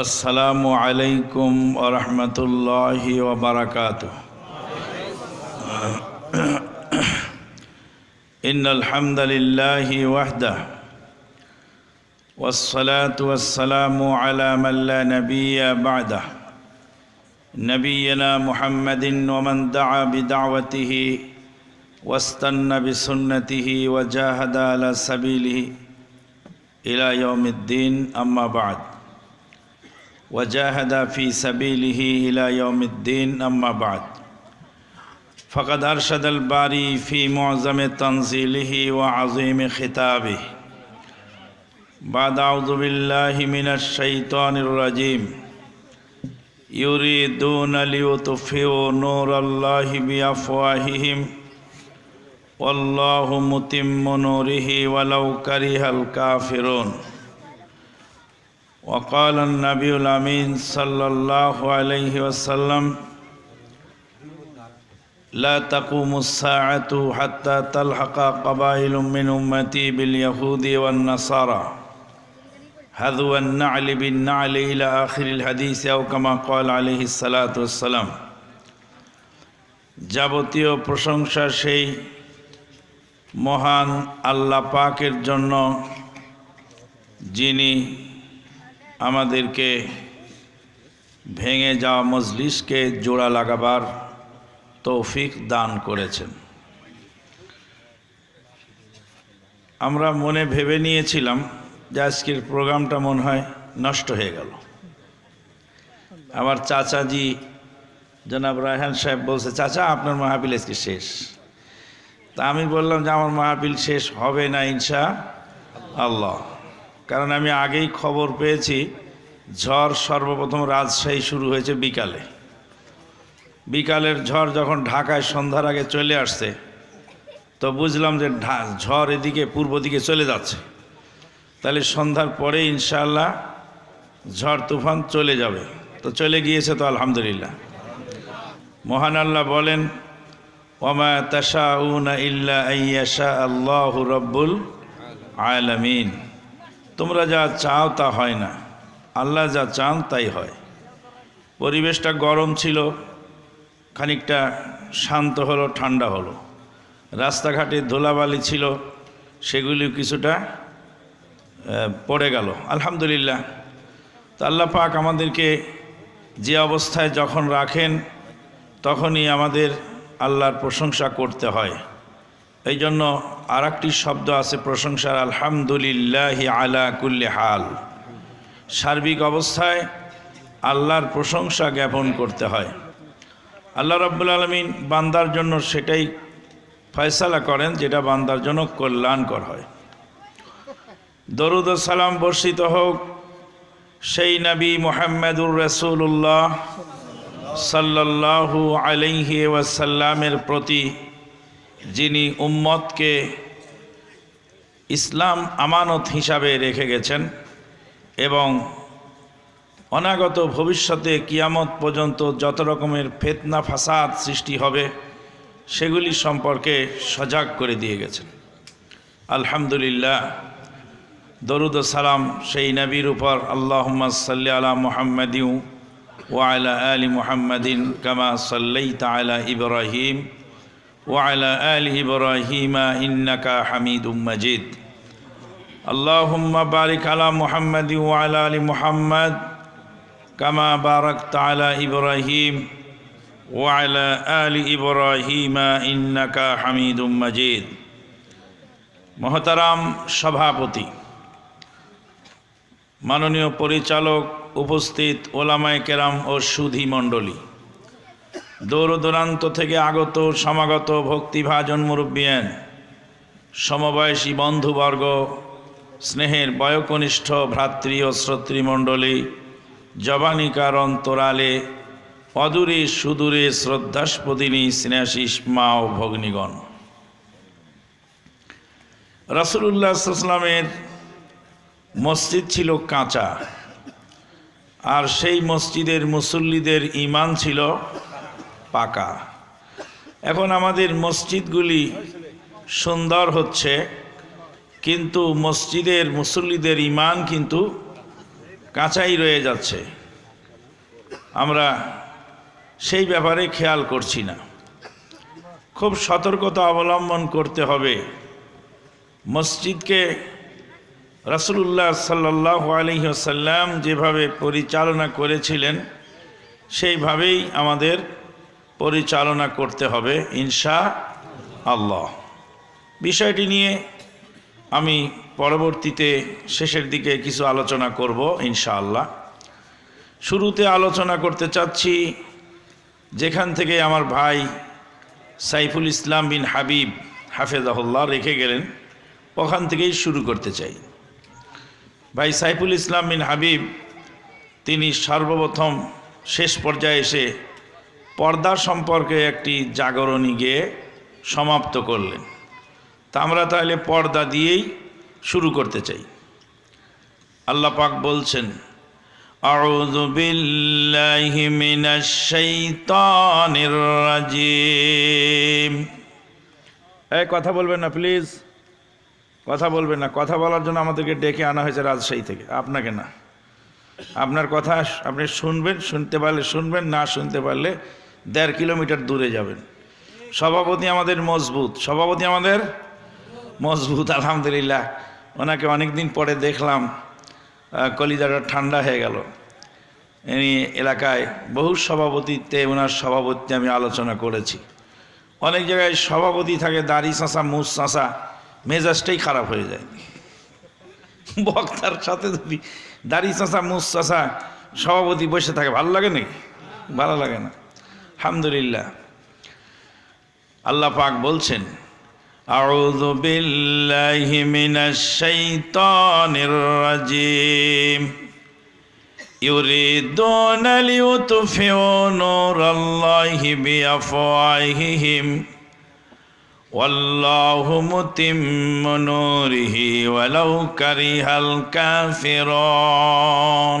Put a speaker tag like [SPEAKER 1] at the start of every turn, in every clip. [SPEAKER 1] السلام عليكم ورحمة الله وبركاته إن الحمد لله وحده والصلاة والسلام على من لا نبي بعده نبينا محمد ومن دعا بدعوته واستنى بسنته وجاهد على سبيله إلى يوم الدين أما بعد وجاهد في سبيله إلى يوم الدين أما بعد فقد أرشد الباري في معظم تنزيله وعظيم خطابه بعد أعوذ بالله من الشيطان الرجيم يريدون ليطفئوا نور الله بأفواههم والله متم نوره ولو كره الكافرون وقال النبي الأمين صلى الله عليه وسلم لا تقوم الساعة حتى تلحق قبائل من أمتي باليهود والنصارى هذو النعل بالنعل إلى آخر الحديث أو كما قال عليه الصلاة والسلام যাবতীয় প্রশংসা সেই মহান আল্লাহ পাকের জন্য যিনি আমাদেরকে ভেঙে যাওয়া মজলিসকে জোড়া লাগাবার তৌফিক দান করেছেন আমরা মনে ভেবে নিয়েছিলাম যে আজকের প্রোগ্রামটা মনে হয় নষ্ট হয়ে গেল আমার চাচাজি জনাব রায়হান সাহেব বলছে চাচা আপনার মাহাবিল আজকে শেষ তা আমি বললাম যে আমার মাহাবিল শেষ হবে না ইনশা আল্লাহ কারণ আমি আগেই খবর পেয়েছি ঝড় সর্বপ্রথম রাজশাহী শুরু হয়েছে বিকালে বিকালের ঝড় যখন ঢাকায় সন্ধ্যার আগে চলে আসছে তো বুঝলাম যে ঝড় এদিকে পূর্ব দিকে চলে যাচ্ছে তাহলে সন্ধ্যার পরে ইনশাল্লাহ ঝড় তুফান চলে যাবে তো চলে গিয়েছে তো আলহামদুলিল্লাহ মহান আল্লাহ বলেন ওমা তাশা ইল্লা আল্লাহ রব্বুল আলমিন তোমরা যা চাও তা হয় না আল্লাহ যা চান তাই হয় পরিবেশটা গরম ছিল খানিকটা শান্ত হলো ঠান্ডা হলো রাস্তাঘাটে ধুলাবালি ছিল সেগুলি কিছুটা পড়ে গেল আলহামদুলিল্লাহ তা আল্লাহ পাক আমাদেরকে যে অবস্থায় যখন রাখেন তখনই আমাদের আল্লাহর প্রশংসা করতে হয় এই জন্য আর শব্দ আছে প্রশংসার আলহামদুলিল্লাহ আলা কুল্লি হাল সার্বিক অবস্থায় আল্লাহর প্রশংসা জ্ঞাপন করতে হয় আল্লাহ রব্বুল আলমিন বান্দার জন্য সেটাই ফয়সালা করেন যেটা বান্দার জন্য কল্যাণকর হয় দরুদ সালাম বর্ষিত হোক সেই নবী মোহাম্মদুর রসুল্লাহ সাল্লাহু আলহি ওয়াসাল্লামের প্রতি যিনি উম্মতকে ইসলাম আমানত হিসাবে রেখে গেছেন এবং অনাগত ভবিষ্যতে কিয়ামত পর্যন্ত যত রকমের ফেতনা ফাসাদ সৃষ্টি হবে সেগুলি সম্পর্কে সজাগ করে দিয়ে গেছেন আলহামদুলিল্লাহ দরুদ সালাম সেই নবীর উপর আল্লাহ সাল্লি আলা মোহাম্মদিউ ওয়ালা আলী মোহাম্মদিন কামা সাল্লাই তালা ইব্রাহিম وعلى آل إبراهيم إنك حميد مجيد اللهم بارك على محمد وعلى آل محمد كما باركت على إبراهيم وعلى آل إبراهيم إنك حميد مجيد মহতারাম সভাপতি মাননীয় পরিচালক উপস্থিত ওলামায় কেরাম ও সুধী মণ্ডলী দূর দূরান্ত থেকে আগত সমাগত ভক্তিভাজন মুরব্বিয়ান সমবয়সী বন্ধুবর্গ স্নেহের বয়কনিষ্ঠ ভ্রাতৃ ও শ্রোতৃমণ্ডলী জবানিকার অন্তরালে অদূরে সুদূরে শ্রদ্ধাস্পদিনী স্নেহাশিস মা ও ভগ্নীগণ রসুল্লাহামের ইসলামের মসজিদ ছিল কাঁচা আর সেই মসজিদের মুসল্লিদের ইমান ছিল পাকা এখন আমাদের মসজিদগুলি সুন্দর হচ্ছে কিন্তু মসজিদের মুসল্লিদের ইমান কিন্তু কাঁচাই রয়ে যাচ্ছে আমরা সেই ব্যাপারে খেয়াল করছি না খুব সতর্কতা অবলম্বন করতে হবে মসজিদকে রাসুলুল্লাহ সাল্লাহ সাল্লাম যেভাবে পরিচালনা করেছিলেন সেইভাবেই আমাদের পরিচালনা করতে হবে ইনশা আল্লাহ বিষয়টি নিয়ে আমি পরবর্তীতে শেষের দিকে কিছু আলোচনা করব ইনশাআল্লাহ শুরুতে আলোচনা করতে চাচ্ছি যেখান থেকে আমার ভাই সাইফুল ইসলাম বিন হাবিব হাফেজাহুল্লাহ রেখে গেলেন ওখান থেকেই শুরু করতে চাই ভাই সাইফুল ইসলাম বিন হাবিব তিনি সর্বপ্রথম শেষ পর্যায়ে এসে পর্দা সম্পর্কে একটি জাগরণী গেয়ে সমাপ্ত করলেন তা আমরা তাহলে পর্দা দিয়েই শুরু করতে চাই আল্লাহ পাক বলছেন أعوذ بالله من الشيطان الرجيم এই কথা বলবেন না প্লিজ কথা বলবেন না কথা বলার জন্য আমাদেরকে ডেকে আনা হয়েছে রাজশাহী থেকে আপনাকে না আপনার কথা আপনি শুনবেন শুনতে পারলে শুনবেন না শুনতে পারলে দেড় কিলোমিটার দূরে যাবেন সভাপতি আমাদের মজবুত সভাপতি আমাদের মজবুত আলহামদুলিল্লাহ ওনাকে অনেক দিন পরে দেখলাম কলিদাটা ঠান্ডা হয়ে গেল এই এলাকায় বহু সভাপতিতে ওনার সভাপতি আমি আলোচনা করেছি অনেক জায়গায় সভাপতি থাকে দাড়ি চাঁচা মুস চাঁচা মেজাজটাই খারাপ হয়ে যায় বক্তার সাথে যদি দাড়ি চাঁচা মুস চাঁচা সভাপতি বসে থাকে ভালো লাগে নাকি ভালো লাগে না আলহামদুলিল্লাহ আল্লাহ পাক বলছেন أعوذ بالله من الشيطان الرجيم يريدون ليطفئوا نور الله بأفواههم والله متم نوره ولو كره الكافرون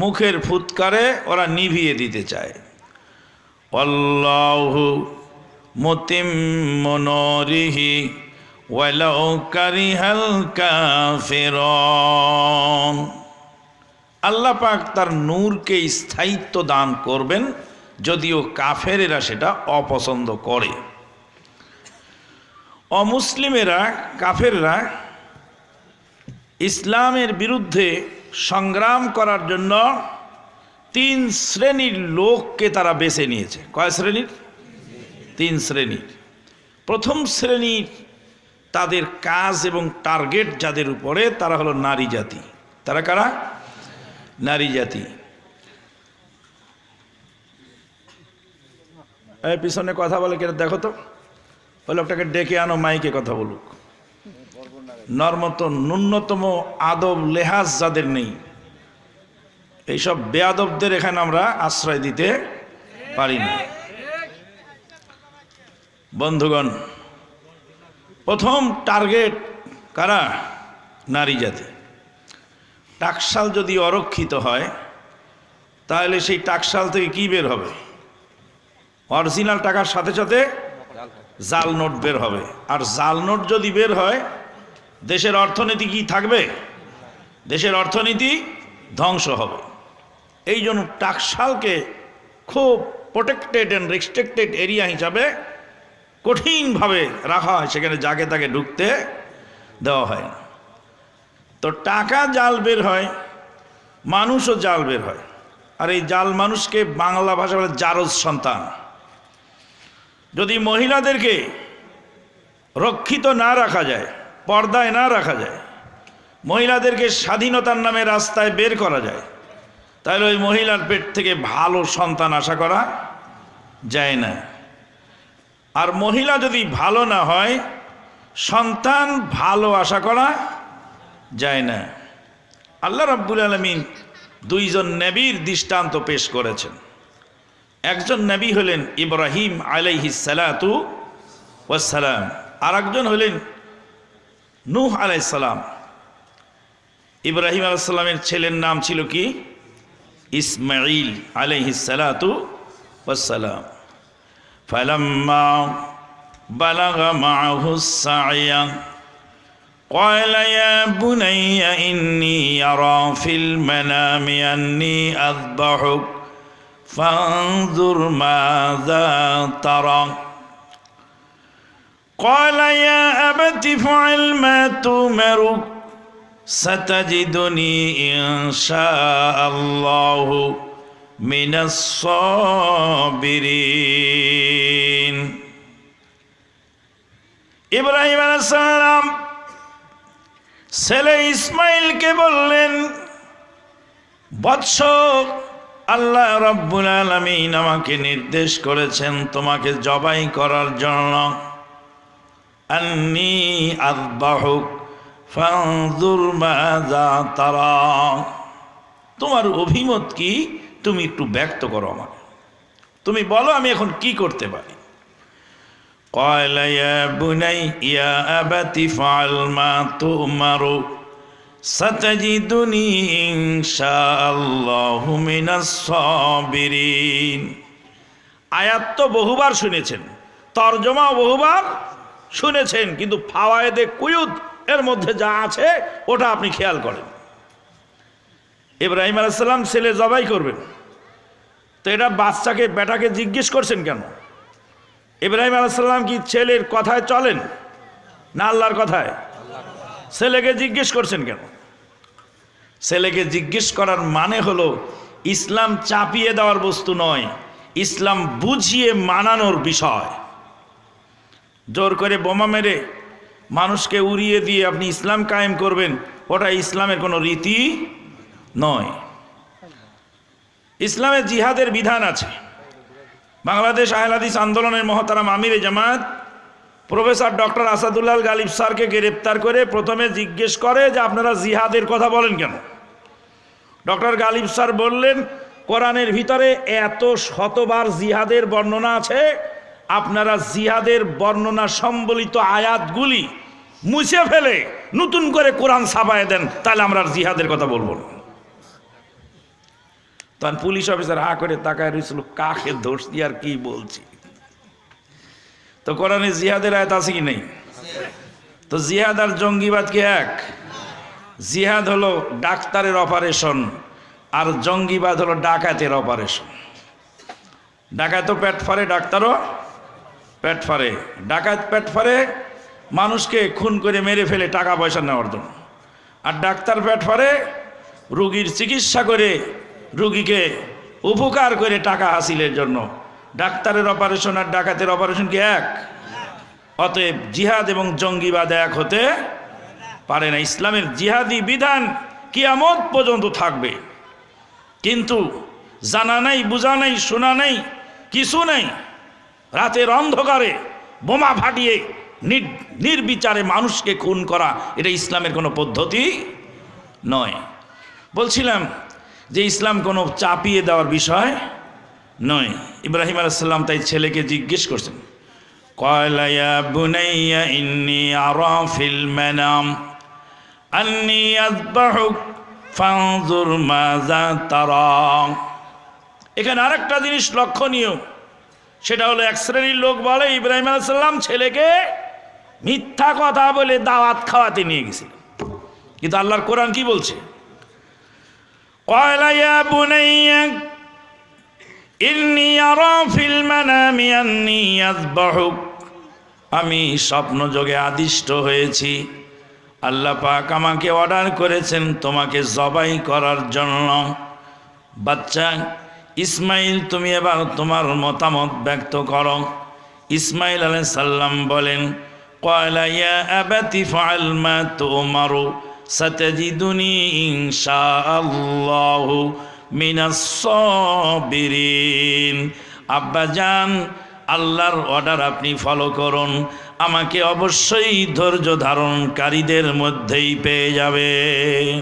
[SPEAKER 1] মুখের ফুৎকারে ওরা নিভিয়ে দিতে চায় মতিম আল্লাহ পাক তার নূরকে স্থায়িত্ব দান করবেন যদিও কাফেরেরা সেটা অপছন্দ করে অমুসলিমেরা কাফেররা ইসলামের বিরুদ্ধে সংগ্রাম করার জন্য তিন শ্রেণীর লোককে তারা বেছে নিয়েছে কয় শ্রেণীর তিন শ্রেণীর প্রথম শ্রেণীর তাদের কাজ এবং টার্গেট যাদের উপরে তারা হলো নারী জাতি তারা কারা নারী জাতি পিছনে কথা বলে কেন দেখো তো ওই লোকটাকে ডেকে আনো মাইকে কথা বলুক নর্মত ন্যূনতম আদব লেহাজ যাদের নেই এইসব বেয়াদবদের এখানে আমরা আশ্রয় দিতে পারি না বন্ধুগণ প্রথম টার্গেট কারা নারী জাতি টাকশাল যদি অরক্ষিত হয় তাহলে সেই টাকশাল থেকে কি বের হবে অরিজিনাল টাকার সাথে সাথে জাল নোট বের হবে আর জাল নোট যদি বের হয় দেশের অর্থনীতি কি থাকবে দেশের অর্থনীতি ধ্বংস হবে এই জন্য টাকশালকে খুব প্রোটেক্টেড অ্যান্ড রেস্ট্রিক্টেড এরিয়া হিসাবে কঠিনভাবে রাখা হয় সেখানে যাকে তাকে ঢুকতে দেওয়া হয় না তো টাকা জাল বের হয় মানুষও জাল বের হয় আর এই জাল মানুষকে বাংলা ভাষা বলে জারজ সন্তান যদি মহিলাদেরকে রক্ষিত না রাখা যায় পর্দায় না রাখা যায় মহিলাদেরকে স্বাধীনতার নামে রাস্তায় বের করা যায় তাহলে ওই মহিলার পেট থেকে ভালো সন্তান আশা করা যায় না আর মহিলা যদি ভালো না হয় সন্তান ভালো আশা করা যায় না আল্লাহ রাব্বুল আলমিন দুইজন নবীর দৃষ্টান্ত পেশ করেছেন একজন নবী হলেন ইব্রাহিম আলাইহি সালাতু ওয়াসালাম আর একজন হলেন নূহ আলাইসালাম ইব্রাহিম আলাইসাল্লামের ছেলের নাম ছিল কি ইসমাইল আলাইহিসালাতু ওয়াসালাম ফালাম্মা বালাগা মাহুস সায়া قال يا بني إني أرى في المنام أني أذبحك فانظر ماذا ترى قال يا أبت فعل ما تؤمر ستجدني إن شاء الله من الصابرين ইব্রাহিম আলাইসালাম ছেলে ইসমাইলকে বললেন বৎস আল্লাহ রব্বুল আলমিন আমাকে নির্দেশ করেছেন তোমাকে জবাই করার জন্য আন্নি আদবাহুক ফানজুর মাযা তারা তোমার অভিমত কি তুমি একটু ব্যক্ত করো আমাকে তুমি বলো আমি এখন কি করতে পারি قال يا بني يا ফাল মা ما تؤمر ستجدني إن شاء الله من الصابرين আয়াত তো বহুবার শুনেছেন তর্জমা বহুবার শুনেছেন কিন্তু ফাওয়ায়েদে কুয়ুদ এর মধ্যে যা আছে ওটা আপনি খেয়াল করেন ইব্রাহিম আলাইসাল্লাম ছেলে জবাই করবেন তো এটা বাচ্চাকে বেটাকে জিজ্ঞেস করছেন কেন ইব্রাহিম আলাইসাল্লাম কি ছেলের কথায় চলেন না আল্লাহর কথায় ছেলেকে জিজ্ঞেস করছেন কেন ছেলেকে জিজ্ঞেস করার মানে হলো ইসলাম চাপিয়ে দেওয়ার বস্তু নয় ইসলাম বুঝিয়ে মানানোর বিষয় জোর করে বোমা মেরে মানুষকে উড়িয়ে দিয়ে আপনি ইসলাম কায়েম করবেন ওটা ইসলামের কোনো রীতি নয় ইসলামে জিহাদের বিধান আছে বাংলাদেশ আহলাদিস আন্দোলনের মহতারাম আমির জামাত প্রফেসর ডক্টর আসাদুল্লাহ গালিব স্যারকে গ্রেপ্তার করে প্রথমে জিজ্ঞেস করে যে আপনারা জিহাদের কথা বলেন কেন ডক্টর গালিব স্যার বললেন কোরআনের ভিতরে এত শতবার জিহাদের বর্ণনা আছে আপনারা জিহাদের বর্ণনা সম্বলিত আয়াতগুলি মুছে ফেলে নতুন করে কোরআন ছাপায় দেন তাহলে আমরা জিহাদের কথা বলবো না তখন পুলিশ অফিসার হা করে তাকায় রয়েছিল কাকে দোষ দিয়ে আর কি বলছি তো কোরআনে জিহাদের আয়াত আছে কি নেই তো জিহাদ আর জঙ্গিবাদ কি এক জিহাদ হলো ডাক্তারের অপারেশন আর জঙ্গিবাদ হলো ডাকাতের অপারেশন ডাকাতও পেট ফারে ডাক্তারও পেট ফারে ডাকাত পেট ফারে মানুষকে খুন করে মেরে ফেলে টাকা পয়সা নেওয়ার জন্য আর ডাক্তার পেট ফারে রুগীর চিকিৎসা করে রুগীকে উপকার করে টাকা হাসিলের জন্য ডাক্তারের অপারেশন আর ডাকাতের অপারেশন কি এক অতএব জিহাদ এবং জঙ্গিবাদ এক হতে পারে না ইসলামের জিহাদি বিধান কিয়ামত পর্যন্ত থাকবে কিন্তু জানা নাই বোঝা নাই শোনা নাই কিছু নাই রাতের অন্ধকারে বোমা ফাটিয়ে নির্বিচারে মানুষকে খুন করা এটা ইসলামের কোনো পদ্ধতি নয় বলছিলাম যে ইসলাম কোনো চাপিয়ে দেওয়ার বিষয় নয় ইব্রাহিম আলাইসাল্লাম তাই ছেলেকে জিজ্ঞেস করছেন কয়লায়া বুনাইয়া ইন্নি আরফিল ম্যানাম আন্নি আজবাহুক ফাঁজুর মাজা এখানে আরেকটা জিনিস লক্ষণীয় সেটা হলো এক শ্রেণীর লোক বলে ইব্রাহিম আলসালাম ছেলেকে মিথ্যা কথা বলে দাওয়াত খাওয়াতে নিয়ে গেছিল কিন্তু আল্লাহর কোরআন কি বলছে আমি স্বপ্ন যোগে আমি স্বপ্নযোগে আদিষ্ট হয়েছি আল্লাহ পাক আমাকে অর্ডার করেছেন তোমাকে জবাই করার জন্য বাচ্চা ইসমাইল তুমি এবার তোমার মতামত ব্যক্ত করো ইসমাইল আলাই সাল্লাম বলেন কয়লা ইয়া আবাতি ফাল মা তোমারো সতজিদুনি ইনশাআল্লাহু মিনাস সাবিরিন আব্বাজান আল্লাহর অর্ডার আপনি ফলো করুন আমাকে অবশ্যই ধৈর্য ধারণকারীদের মধ্যেই পেয়ে যাবেন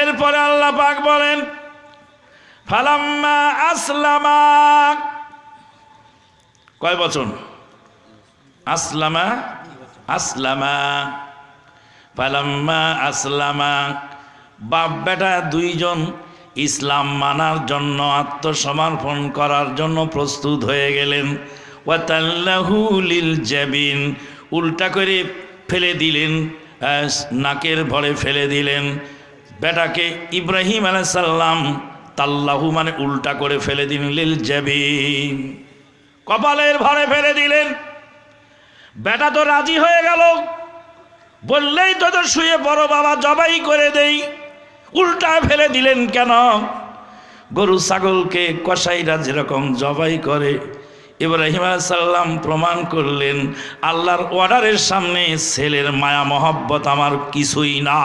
[SPEAKER 1] এরপরে আল্লাহ পাক বলেন ফালাম্মা আসলামা কয় বচন আসলামা আসলামা ফালাম্মা আসলামা বাপ বেটা দুইজন ইসলাম মানার জন্য আত্মসমর্পণ করার জন্য প্রস্তুত হয়ে গেলেন ওয়াতাল্লাহুলিল জাবিন উল্টা করে ফেলে দিলেন নাকের ভরে ফেলে দিলেন বেটাকে ইব্রাহিম আলাইসাল্লাম তাল্লাহু মানে উল্টা করে ফেলে দিন দিলেন জেবিন কপালের ভরে ফেলে দিলেন বেটা তো রাজি হয়ে গেল বললেই তো তো শুয়ে বড় বাবা জবাই করে দেই উল্টা ফেলে দিলেন কেন গরু ছাগলকে কসাইরা যেরকম জবাই করে ইব্রাহিম সাল্লাম প্রমাণ করলেন আল্লাহর অর্ডারের সামনে ছেলের মায়া মহব্বত আমার কিছুই না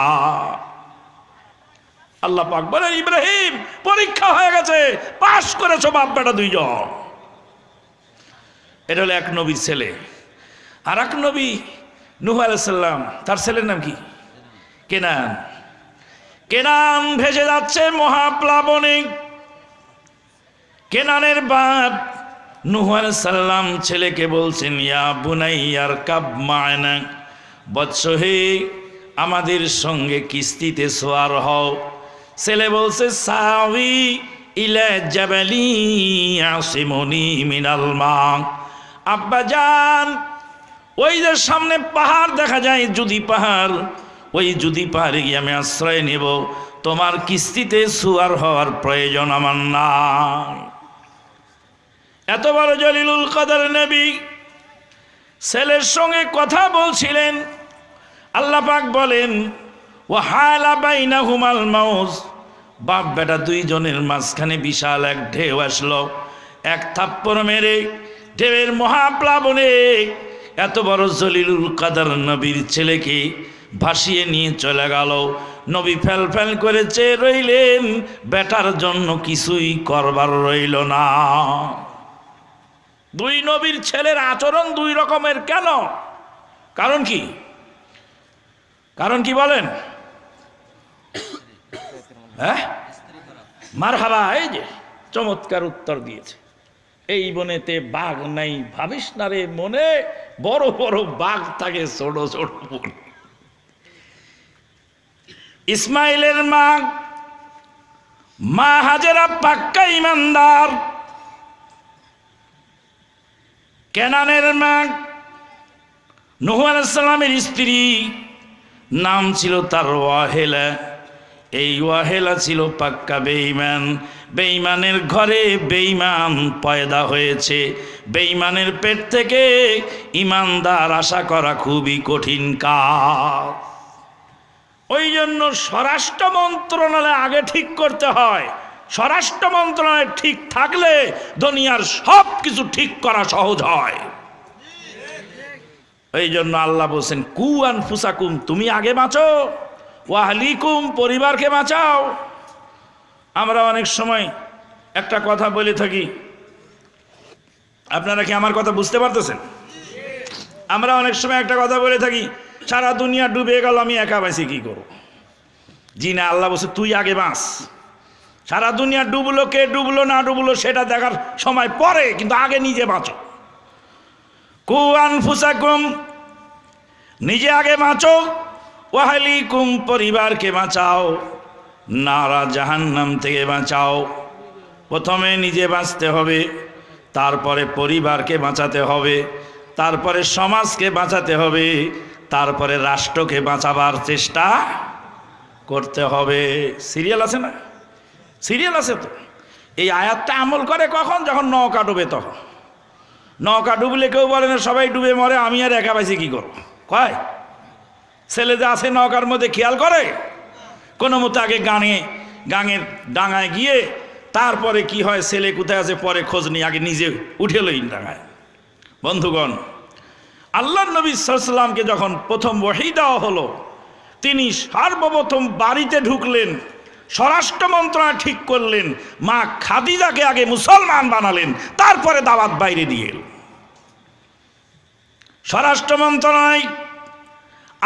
[SPEAKER 1] আল্লাহ পাক বলেন ইব্রাহিম পরীক্ষা হয়ে গেছে পাশ করেছো বাপ বেটা দুইজন এটা হলো এক নবীর ছেলে আর এক নবী নুহ আলাইসাল্লাম তার ছেলের নাম কি কেনান কেনান ভেজে যাচ্ছে মহাপ্লাবনে কেনানের বাপ নুহ আলাইসাল্লাম ছেলেকে বলছেন ইয়া বুনাই আর কাব মায়না বৎসহে আমাদের সঙ্গে কিস্তিতে সোয়ার হও ছেলে বলছে সাউি ইলা জাবালি আসিমনি মিনাল মা আব্বা জান ওই যে সামনে পাহাড় দেখা যায় যদি পাহাড় ওই যদি পাহাড়ে গিয়ে আমি আশ্রয় নেব তোমার কিস্তিতে সুয়ার হওয়ার প্রয়োজন আমার না এত বড় জলিলুল কদর নেবী ছেলের সঙ্গে কথা বলছিলেন আল্লাপাক বলেন ও হালা বাইনা হুমাল বাপ বেটা দুইজনের মাঝখানে বিশাল এক ঢেউ আসলো এক থাপ্পড় মেরে ঢেউয়ের মহাপ্লাবনে এত বড় জলিলুল কাদার নবীর ছেলেকে ভাসিয়ে নিয়ে চলে গেল নবী ফ্যাল ফ্যাল করে চেয়ে রইলেন বেটার জন্য কিছুই করবার রইল না দুই নবীর ছেলের আচরণ দুই রকমের কেন কারণ কি কারণ কি বলেন হ্যাঁ মার হাবা এই যে চমৎকার উত্তর দিয়েছে এই বনেতে বাঘ নাই ভাবিস না রে মনে বড় বড় বাঘ থাকে ছোট ছোট ইসমাইলের মা মা হাজেরা পাক্কা ইমানদার কেনানের মা নহু আলাইসাল্লামের স্ত্রী নাম ছিল তার ওয়াহেলা এই ওয়াহেলা ছিল পাক্কা বেঈমান বেঈমানের ঘরে বেঈমান পয়দা হয়েছে বেঈমানের পেট থেকে ইমানদার আশা করা খুবই কঠিন কাজ ওই জন্য স্বরাষ্ট্র মন্ত্রণালয় আগে ঠিক করতে হয় স্বরাষ্ট্র মন্ত্রণালয় ঠিক থাকলে দুনিয়ার সব কিছু ঠিক করা সহজ হয় এই জন্য আল্লাহ বলছেন কুয়ান ফুসাকুম তুমি আগে বাঁচো ওয়াহলিকুম পরিবারকে বাঁচাও আমরা অনেক সময় একটা কথা বলে থাকি আপনারা কি আমার কথা বুঝতে পারতেছেন আমরা অনেক সময় একটা কথা বলে থাকি সারা দুনিয়া ডুবে গেল আমি একা বাঁচি কী করবো জি না আল্লাহ বলছে তুই আগে বাঁচ সারা দুনিয়া ডুবলো কে ডুবলো না ডুবলো সেটা দেখার সময় পরে কিন্তু আগে নিজে বাঁচো কুয়ান ফুসাকুম নিজে আগে বাঁচো ওয়াহালিকুম কুম পরিবারকে বাঁচাও নারা জাহান্নাম থেকে বাঁচাও প্রথমে নিজে বাঁচতে হবে তারপরে পরিবারকে বাঁচাতে হবে তারপরে সমাজকে বাঁচাতে হবে তারপরে রাষ্ট্রকে বাঁচাবার চেষ্টা করতে হবে সিরিয়াল আছে না সিরিয়াল আছে তো এই আয়াতটা আমল করে কখন যখন নৌকা ডুবে তখন নৌকা ডুবলে কেউ বলে না সবাই ডুবে মরে আমি আর একা পাইছি কী করবো কয় ছেলে যে আছে নৌকার মধ্যে খেয়াল করে কোনো মতো আগে গাঙে গাঙের ডাঙায় গিয়ে তারপরে কি হয় ছেলে কোথায় আছে পরে খোঁজ নিয়ে আগে নিজে উঠে লই ডাঙায় বন্ধুগণ আল্লাহ নবী সাল্লামকে যখন প্রথম ওহি দেওয়া হলো তিনি সর্বপ্রথম বাড়িতে ঢুকলেন স্বরাষ্ট্র মন্ত্রণা ঠিক করলেন মা খাদিজাকে আগে মুসলমান বানালেন তারপরে দাওয়াত বাইরে দিয়ে এল স্বরাষ্ট্র মন্ত্রণায়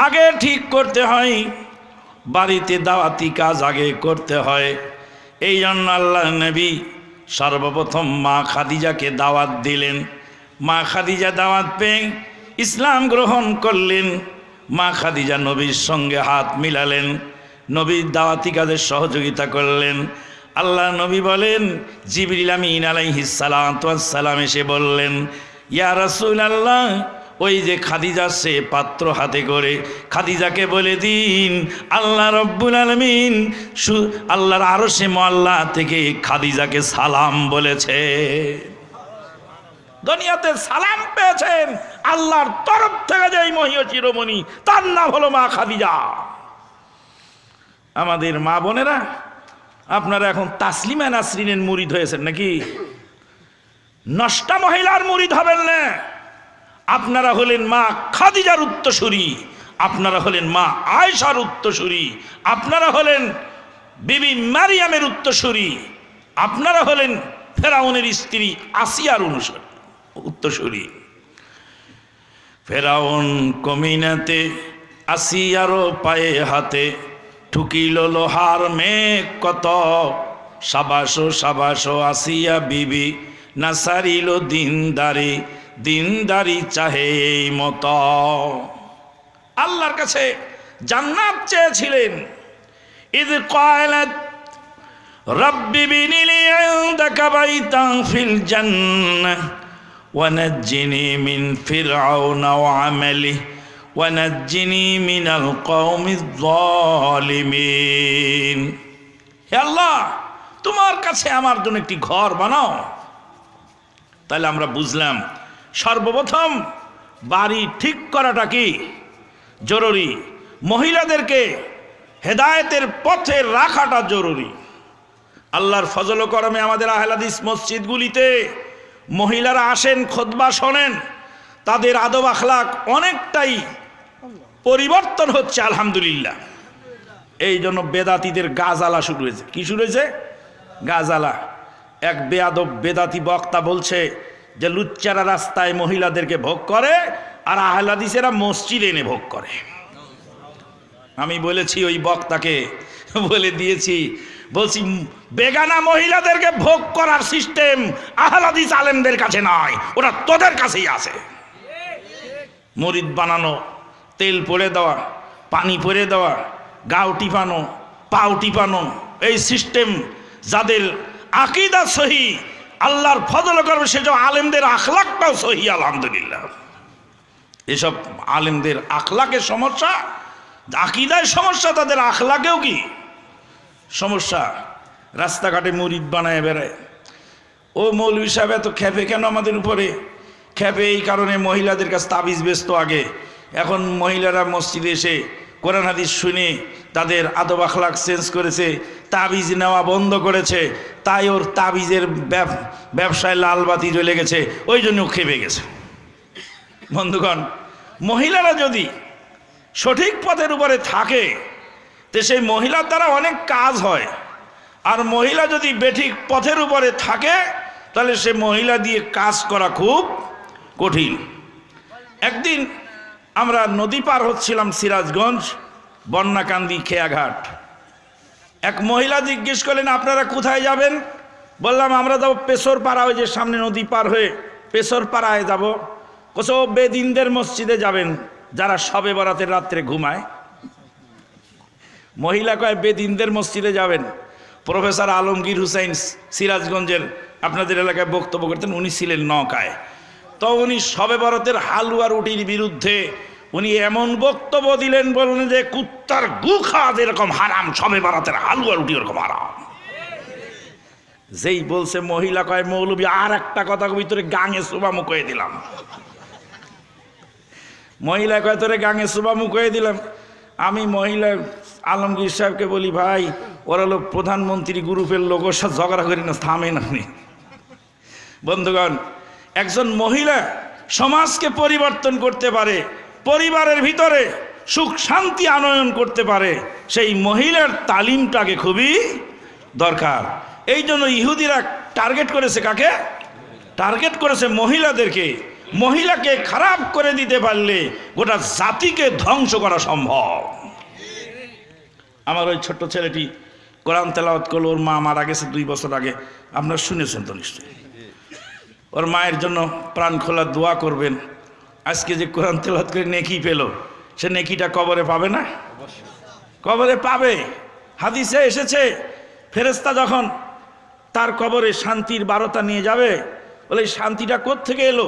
[SPEAKER 1] আগে ঠিক করতে হয় বাড়িতে দাওয়াতি কাজ আগে করতে হয় এই জন্য আল্লাহ নবী সর্বপ্রথম মা খাদিজাকে দাওয়াত দিলেন মা খাদিজা দাওয়াত পেয়ে ইসলাম গ্রহণ করলেন মা খাদিজা নবীর সঙ্গে হাত মিলালেন নবীর দাওয়াতি কাজের সহযোগিতা করলেন আল্লাহ নবী বলেন জিবরিল আমিন আলাইহিস সালাম এসে বললেন ইয়া রাসূল আল্লাহ ওই যে খাদিজা সে পাত্র হাতে করে খাদিজাকে বলে দিন আল্লাহ রব্বুল আলমিন আল্লাহর আরো সে মাল্লা থেকে খাদিজাকে সালাম বলেছে দুনিয়াতে সালাম পেয়েছেন আল্লাহর তরফ থেকে যাই মহিয় চিরমণি তার নাম হলো মা খাদিজা আমাদের মা বোনেরা আপনারা এখন তাসলিমা নাসরিনের মুরিদ হয়েছেন নাকি নষ্টা মহিলার মুরিদ হবেন না আপনারা হলেন মা খাদিজার উত্তসূরি আপনারা হলেন মা আয়সার উত্তসূরি আপনারা হলেন বিবি মারিয়ামের উত্তরসূরি আপনারা হলেন ফেরাউনের স্ত্রী আসিয়ার অনুসরী উত্তরসূরি ফেরাউন কমিনাতে আসিয়ারও পায়ে হাতে ঠুকিল লোহার মেঘ কত সাবাসো সাবাসো আসিয়া বিবি না সারিল দিন দিনদারি দিনদারি চাহে এই মত আল্লাহর কাছে জান্নাত চেয়েছিলেন ইদ কয়লাত ربي بن لي عندك بيتا في الجنة ونجني من فرعون وعمله ونجني من القوم হে আল্লাহ তোমার কাছে আমার জন্য একটি ঘর বানাও তাহলে আমরা বুঝলাম সর্বপ্রথম বাড়ি ঠিক করাটা কি জরুরি মহিলাদেরকে হেদায়েতের পথে রাখাটা জরুরি আল্লাহর ফজল করমে আমাদের আহলাদিস মসজিদগুলিতে মহিলারা আসেন খোদবা শোনেন তাদের আদব আখলাক অনেকটাই পরিবর্তন হচ্ছে আলহামদুলিল্লাহ এই জন্য বেদাতিদের গাজালা শুরু হয়েছে কি শুরু হয়েছে গাজালা এক বেয়াদব বেদাতি বক্তা বলছে যে লুচ্চারা রাস্তায় মহিলাদেরকে ভোগ করে আর আহলাদিসেরা মসজিদ এনে ভোগ করে আমি বলেছি ওই বক্তাকে বলে দিয়েছি বলছি বেগানা মহিলাদেরকে ভোগ করার সিস্টেম আহলাদিস আলেমদের কাছে নয় ওরা তোদের কাছেই আছে মরিদ বানানো তেল পরে দেওয়া পানি পরে দেওয়া গাও টিপানো পাও টিপানো এই সিস্টেম যাদের আকিদা সহি আল্লাহর ফজল করবে সেসব আলেমদের আখলাকটাও সহি আলহামদুলিল্লাহ এসব আলেমদের আখলাকের সমস্যা আকিদায় সমস্যা তাদের আখলাকেও কি সমস্যা রাস্তাঘাটে মরিদ বানায় বেড়ায় ও মৌল সাহেব এত খেপে কেন আমাদের উপরে খেপে এই কারণে মহিলাদের কাছে তাবিজ ব্যস্ত আগে এখন মহিলারা মসজিদে এসে কোরআন হাদিস শুনে তাদের আদব আখলাক চেঞ্জ করেছে তাবিজ নেওয়া বন্ধ করেছে তাই ওর তাবিজের ব্যবসায় লাল বাতি জ্বলে গেছে ওই জন্য খেপে গেছে বন্ধুগণ মহিলারা যদি সঠিক পথের উপরে থাকে তো সেই মহিলার দ্বারা অনেক কাজ হয় আর মহিলা যদি বেঠিক পথের উপরে থাকে তাহলে সে মহিলা দিয়ে কাজ করা খুব কঠিন একদিন আমরা নদী পার হচ্ছিলাম সিরাজগঞ্জ বন্যাকান্দি খেয়াঘাট এক মহিলা জিজ্ঞেস করলেন আপনারা কোথায় যাবেন বললাম আমরা যাবো পেশোর পাড়া ওই যে সামনে নদী পার হয়ে পেশোর পাড়ায় যাব কোসো বেদিনদের মসজিদে যাবেন যারা সবে বরাতের রাত্রে ঘুমায় মহিলা কয় বেদিনদের মসজিদে যাবেন প্রফেসর আলমগীর হুসাইন সিরাজগঞ্জের আপনাদের এলাকায় বক্তব্য করতেন উনি ছিলেন নকায় তো উনি সবে বরাতের হালুয়া রুটির বিরুদ্ধে উনি এমন বক্তব্য দিলেন বলেন যে কুত্তার গু খাওয়া যেরকম হারাম সবে বারাতের হালুয়া রুটি ওরকম হারাম যেই বলছে মহিলা কয় মৌলবি আর একটা কথা ভিতরে গাঙে সুবামু মুখে দিলাম মহিলা কয় তোরে গাঙে সুবামু মুখে দিলাম আমি মহিলা আলমগীর সাহেবকে বলি ভাই ওরা লোক প্রধানমন্ত্রী গ্রুপের লোক ওর সাথে ঝগড়া করি না থামে না বন্ধুগণ একজন মহিলা সমাজকে পরিবর্তন করতে পারে পরিবারের ভিতরে সুখ শান্তি আনয়ন করতে পারে সেই মহিলার তালিমটাকে খুবই দরকার এই জন্য ইহুদিরা টার্গেট করেছে কাকে টার্গেট করেছে মহিলাদেরকে মহিলাকে খারাপ করে দিতে পারলে গোটা জাতিকে ধ্বংস করা সম্ভব আমার ওই ছোট্ট ছেলেটি কোরআন তেলাওয়াত করলো ওর মা মারা গেছে দুই বছর আগে আপনার শুনেছেন তো নিশ্চয়ই ওর মায়ের জন্য প্রাণ খোলা দোয়া করবেন আজকে যে কোরআন তেলাত করে নেকি পেল সে নেকিটা কবরে পাবে না কবরে পাবে হাদিসে এসেছে ফেরেস্তা যখন তার কবরে শান্তির বারতা নিয়ে যাবে বলে শান্তিটা থেকে এলো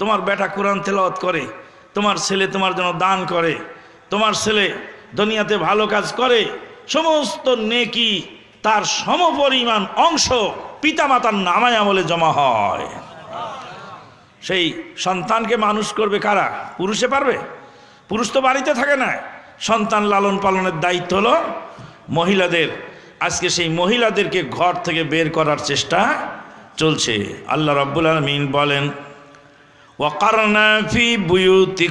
[SPEAKER 1] তোমার বেটা কোরআন তেলাওয়াত করে তোমার ছেলে তোমার জন্য দান করে তোমার ছেলে দুনিয়াতে ভালো কাজ করে সমস্ত নেকি তার সমপরিমাণ অংশ পিতামাতার নামায় আমলে জমা হয় সেই সন্তানকে মানুষ করবে কারা পুরুষে পারবে পুরুষ তো বাড়িতে থাকে না সন্তান লালন পালনের দায়িত্ব হলো মহিলাদের আজকে সেই মহিলাদেরকে ঘর থেকে বের করার চেষ্টা চলছে আল্লাহ রব্বুল আলমিন বলেন ওয়াকারনা ফি বুয়ুতি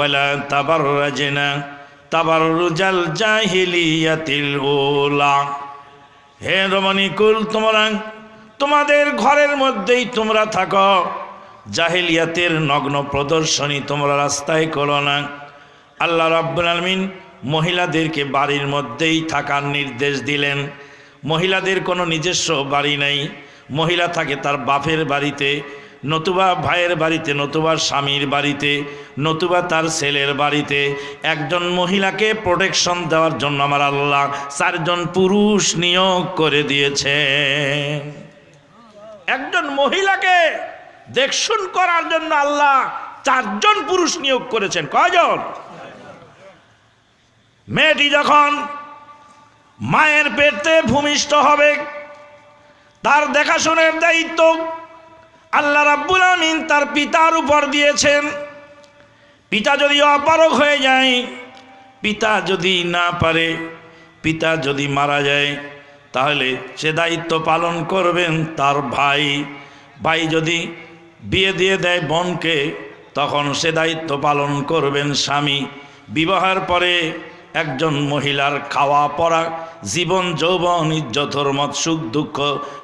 [SPEAKER 1] ওলা হে রমণীকুল তোমরা তোমাদের ঘরের মধ্যেই তোমরা থাকো জাহেলিয়াতের নগ্ন প্রদর্শনী তোমরা রাস্তায় করো না আল্লাহ রাব্বুল আলমিন মহিলাদেরকে বাড়ির মধ্যেই থাকার নির্দেশ দিলেন মহিলাদের কোনো নিজস্ব বাড়ি নাই মহিলা থাকে তার বাপের বাড়িতে নতুবা ভাইয়ের বাড়িতে নতুবা স্বামীর বাড়িতে নতুবা তার ছেলের বাড়িতে একজন মহিলাকে প্রোটেকশন দেওয়ার জন্য আমার আল্লাহ চারজন পুরুষ নিয়োগ করে দিয়েছে একজন মহিলাকে দেখশুন করার জন্য আল্লাহ চারজন পুরুষ নিয়োগ করেছেন কয়জন মেয়েটি যখন মায়ের পেটে ভূমিষ্ঠ হবে তার দেখাশোনার দায়িত্ব আল্লাহ রাব্বুল আমিন তার পিতার উপর দিয়েছেন পিতা যদি অপারক হয়ে যায় পিতা যদি না পারে পিতা যদি মারা যায় তাহলে সে দায়িত্ব পালন করবেন তার ভাই ভাই যদি বিয়ে দিয়ে দেয় বোনকে তখন সে দায়িত্ব পালন করবেন স্বামী বিবাহের পরে একজন মহিলার খাওয়া পড়া জীবন যৌবন ইজ্জতর মত সুখ দুঃখ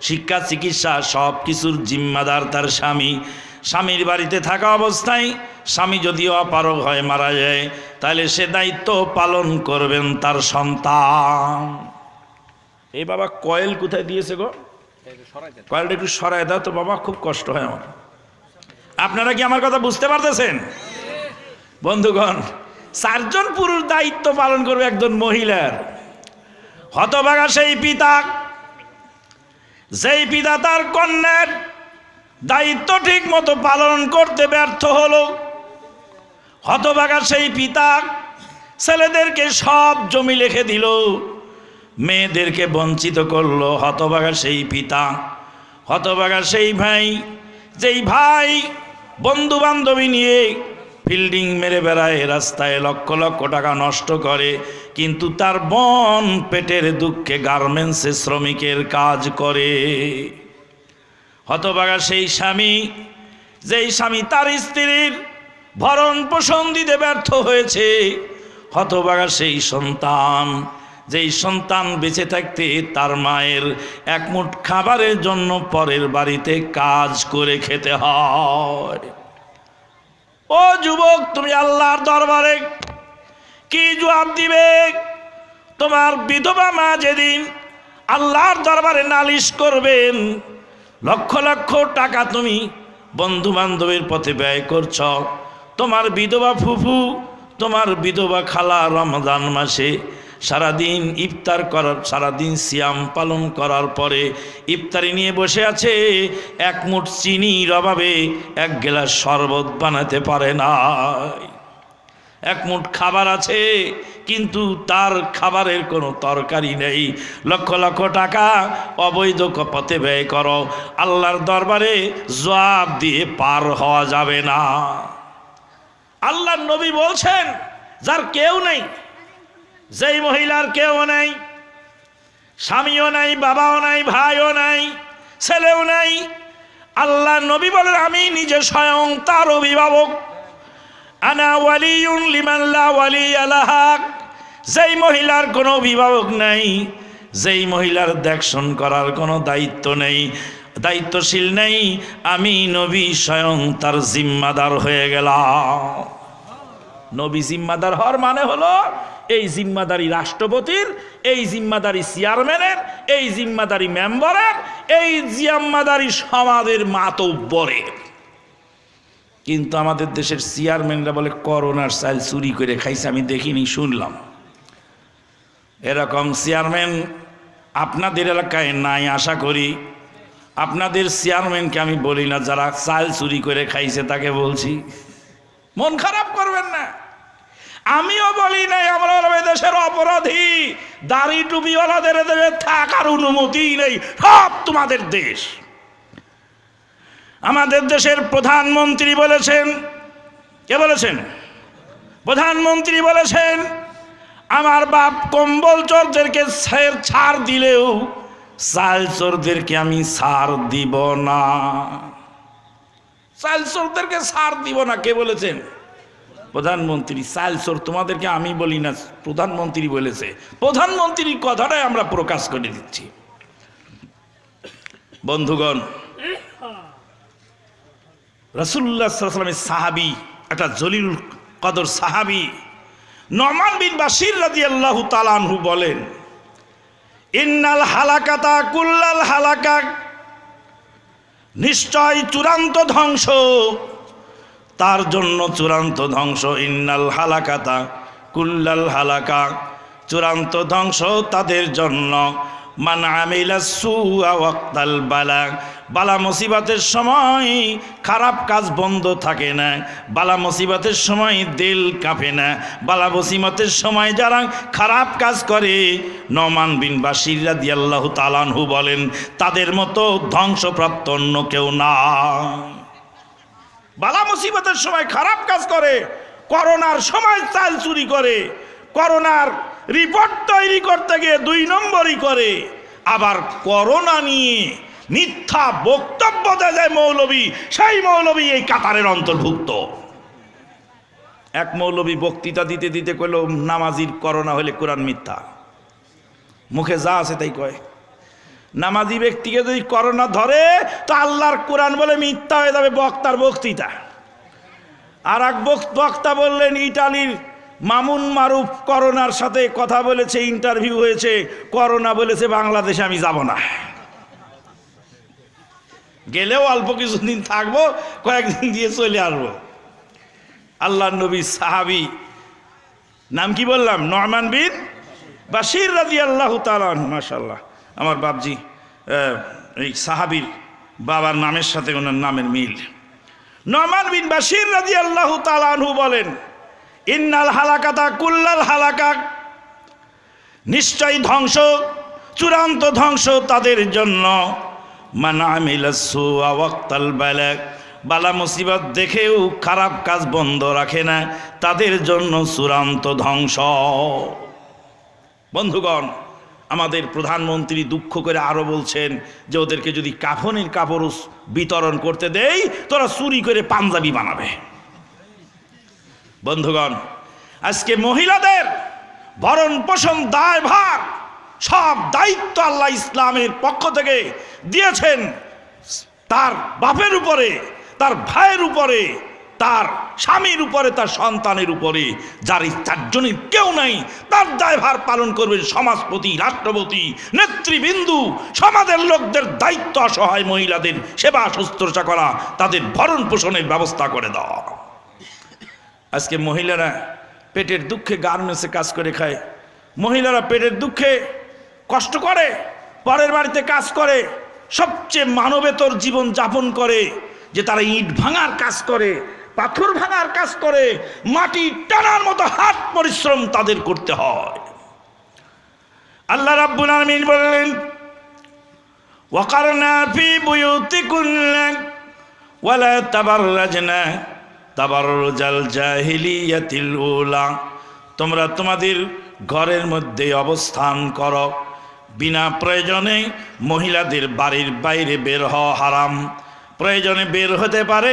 [SPEAKER 1] শিক্ষা চিকিৎসা সব কিছুর জিম্মাদার তার স্বামী স্বামীর বাড়িতে থাকা অবস্থায় স্বামী যদি অপারক হয় মারা যায় তাহলে সে দায়িত্ব পালন করবেন তার সন্তান এই বাবা কয়েল কোথায় দিয়েছে গো কয়েলটা একটু সরাই দাও তো বাবা খুব কষ্ট হয় আমার আপনারা কি আমার কথা বুঝতে পারতেছেন বন্ধুগণ চারজন পুরুষ দায়িত্ব পালন করবে একজন মহিলার হতভাগা সেই পিতা যেই পিতা তার কন্যার দায়িত্ব ঠিক মতো পালন করতে ব্যর্থ হল হতভাগা সেই পিতা ছেলেদেরকে সব জমি লিখে দিল মেয়েদেরকে বঞ্চিত করলো হতবাগা সেই পিতা হতবাগা সেই ভাই যেই ভাই বন্ধু বান্ধবী নিয়ে ফিল্ডিং মেরে বেড়ায় রাস্তায় লক্ষ লক্ষ টাকা নষ্ট করে কিন্তু তার বন পেটের দুঃখে গার্মেন্টসে শ্রমিকের কাজ করে হতবাগা সেই স্বামী যেই স্বামী তার স্ত্রীর ভরণ পোষণ দিতে ব্যর্থ হয়েছে হতবাগা সেই সন্তান যেই সন্তান বেঁচে থাকতে তার মায়ের একমুট খাবারের জন্য পরের বাড়িতে কাজ করে খেতে হয় ও যুবক তুমি আল্লাহর দরবারে কি জবাব দিবে তোমার বিধবা মা যেদিন আল্লাহর দরবারে নালিশ করবেন লক্ষ লক্ষ টাকা তুমি বন্ধু বান্ধবের পথে ব্যয় করছ তোমার বিধবা ফুফু তোমার বিধবা খালা রমজান মাসে সারাদিন ইফতার করার সারাদিন সিয়াম পালন করার পরে ইফতারি নিয়ে বসে আছে এক মুঠ চিনির অভাবে এক গ্লাস শরবত বানাতে পারে না এক মুঠ খাবার আছে কিন্তু তার খাবারের কোনো তরকারি নেই লক্ষ লক্ষ টাকা অবৈধ পথে ব্যয় করো আল্লাহর দরবারে জবাব দিয়ে পার হওয়া যাবে না আল্লাহ নবী বলছেন যার কেউ নেই যেই মহিলার কেউ নাই স্বামীও নাই বাবাও নাই ভাইও নাই ছেলেও নাই আল্লাহ নবী বলেন আমি নিজে স্বয়ং তার অভিভাবক আনা ওয়ালিউন লিমাল্লা ওয়ালি আলাহাক যেই মহিলার কোনো অভিভাবক নাই যেই মহিলার দেখশন করার কোনো দায়িত্ব নেই দায়িত্বশীল নেই আমি নবী স্বয়ং তার জিম্মাদার হয়ে গেলাম নবী জিম্মাদার হওয়ার মানে হলো এই জিম্মাদারি রাষ্ট্রপতির এই জিম্মাদারি চেয়ারম্যানের এই জিম্মাদারি মেম্বারের এই জিম্মাদারি সমাজের মাতব্বরের কিন্তু আমাদের দেশের চেয়ারম্যানরা বলে করোনার সাইল চুরি করে খাইছে আমি দেখিনি শুনলাম এরকম চেয়ারম্যান আপনাদের এলাকায় নাই আশা করি আপনাদের চেয়ারম্যানকে আমি বলি না যারা চাল চুরি করে খাইছে তাকে বলছি মন খারাপ করবেন না আমিও বলি নাই আমরা দেশের অপরাধী দাড়ি টুপিওয়ালাদের দেবে থাকার অনুমতি নেই সব তোমাদের দেশ আমাদের দেশের প্রধানমন্ত্রী বলেছেন কে বলেছেন প্রধানমন্ত্রী বলেছেন আমার বাপ কম্বল চোরদেরকে ছাড় দিলেও চাল চোরদেরকে আমি সার দিব না চাল চোরদেরকে সার দিব না কে বলেছেন প্রধানমন্ত্রী সালসোর তোমাদেরকে আমি বলি না প্রধানমন্ত্রী বলেছে প্রধানমন্ত্রীর কথাটাই আমরা প্রকাশ করে দিচ্ছি বন্ধুগণ রসুল্লাহামের সাহাবি একটা জলিল কদর সাহাবি নমান বিন বাসির রাজি আল্লাহ তালানহু বলেন ইন্নাল হালাকাতা কুল্লাল হালাকা নিশ্চয় চূড়ান্ত ধ্বংস তার জন্য চূড়ান্ত ধ্বংস ইন্নাল হালাকাতা কুল্লাল হালাকা চূড়ান্ত ধ্বংস তাদের জন্য মান আমিলা সুয়াল বালা বালা মুসিবতের সময় খারাপ কাজ বন্ধ থাকে না বালা মুসিবতের সময় দিল কাঁপে না বালা মুসিবতের সময় যারা খারাপ কাজ করে নমান বিন বাসিরা দিয়াল্লাহ তালানহু বলেন তাদের মতো ধ্বংসপ্রাপ্ত অন্য কেউ না মুসিবতের সময় খারাপ কাজ করে করোনার সময় চাল চুরি করে করোনার রিপোর্ট তৈরি করতে গিয়ে দুই নম্বরই করে আবার করোনা নিয়ে মিথ্যা বক্তব্য দেয় যায় মৌলবী সেই মৌলবী এই কাতারের অন্তর্ভুক্ত এক মৌলবী বক্তৃতা দিতে দিতে কইল নামাজির করোনা হলে কোরআন মিথ্যা মুখে যা আছে তাই কয় নামাজি ব্যক্তিকে যদি করোনা ধরে তো আল্লাহর কোরআন বলে মিথ্যা হয়ে যাবে বক্তার বক্তৃতা আর এক বক্তা বললেন ইটালির মামুন মারুফ করোনার সাথে কথা বলেছে ইন্টারভিউ হয়েছে করোনা বলেছে বাংলাদেশে আমি যাব না গেলেও অল্প কিছুদিন থাকবো কয়েকদিন দিয়ে চলে আসবো আল্লাহ নবী সাহাবি নাম কি বললাম নরমান বিন বাশির রাজি আল্লাহ মাসাল্লাহ আমার বাবজি এই সাহাবির বাবার নামের সাথে ওনার নামের মিল নমান বিন বাসির রাজি আল্লাহ তালানহু বলেন ইন্নাল হালাকাতা কুল্লাল হালাকা নিশ্চয় ধ্বংস চূড়ান্ত ধ্বংস তাদের জন্য বালা মুসিবত দেখেও খারাপ কাজ বন্ধ রাখে না তাদের জন্য চূড়ান্ত ধ্বংস বন্ধুগণ আমাদের প্রধানমন্ত্রী দুঃখ করে আরও বলছেন যে ওদেরকে যদি কাফনের কাপড় বিতরণ করতে দেই তোরা চুরি করে পাঞ্জাবি বানাবে বন্ধুগণ আজকে মহিলাদের ভরণ পোষণ ভার সব দায়িত্ব আল্লাহ ইসলামের পক্ষ থেকে দিয়েছেন তার বাপের উপরে তার ভাইয়ের উপরে তার স্বামীর উপরে তার সন্তানের উপরে যার চারজনের কেউ নাই তার দায়ভার পালন করবে সমাজপতি রাষ্ট্রপতি নেতৃবৃন্দু সমাজের লোকদের দায়িত্ব অসহায় মহিলাদের সেবা শুশ্রূষা করা তাদের ভরণ পোষণের ব্যবস্থা করে দেওয়া আজকে মহিলারা পেটের দুঃখে গার্মেন্টসে কাজ করে খায় মহিলারা পেটের দুঃখে কষ্ট করে পরের বাড়িতে কাজ করে সবচেয়ে মানবেতর জীবন যাপন করে যে তারা ইট ভাঙার কাজ করে পাথর ভাঙার কাজ করে মাটি টানার মতো হাত পরিশ্রম তাদের করতে হয় আল্লাহ রাব্বুল আমিন বললেন তোমরা তোমাদের ঘরের মধ্যে অবস্থান কর বিনা প্রয়োজনে মহিলাদের বাড়ির বাইরে বের হওয়া হারাম প্রয়োজনে বের হতে পারে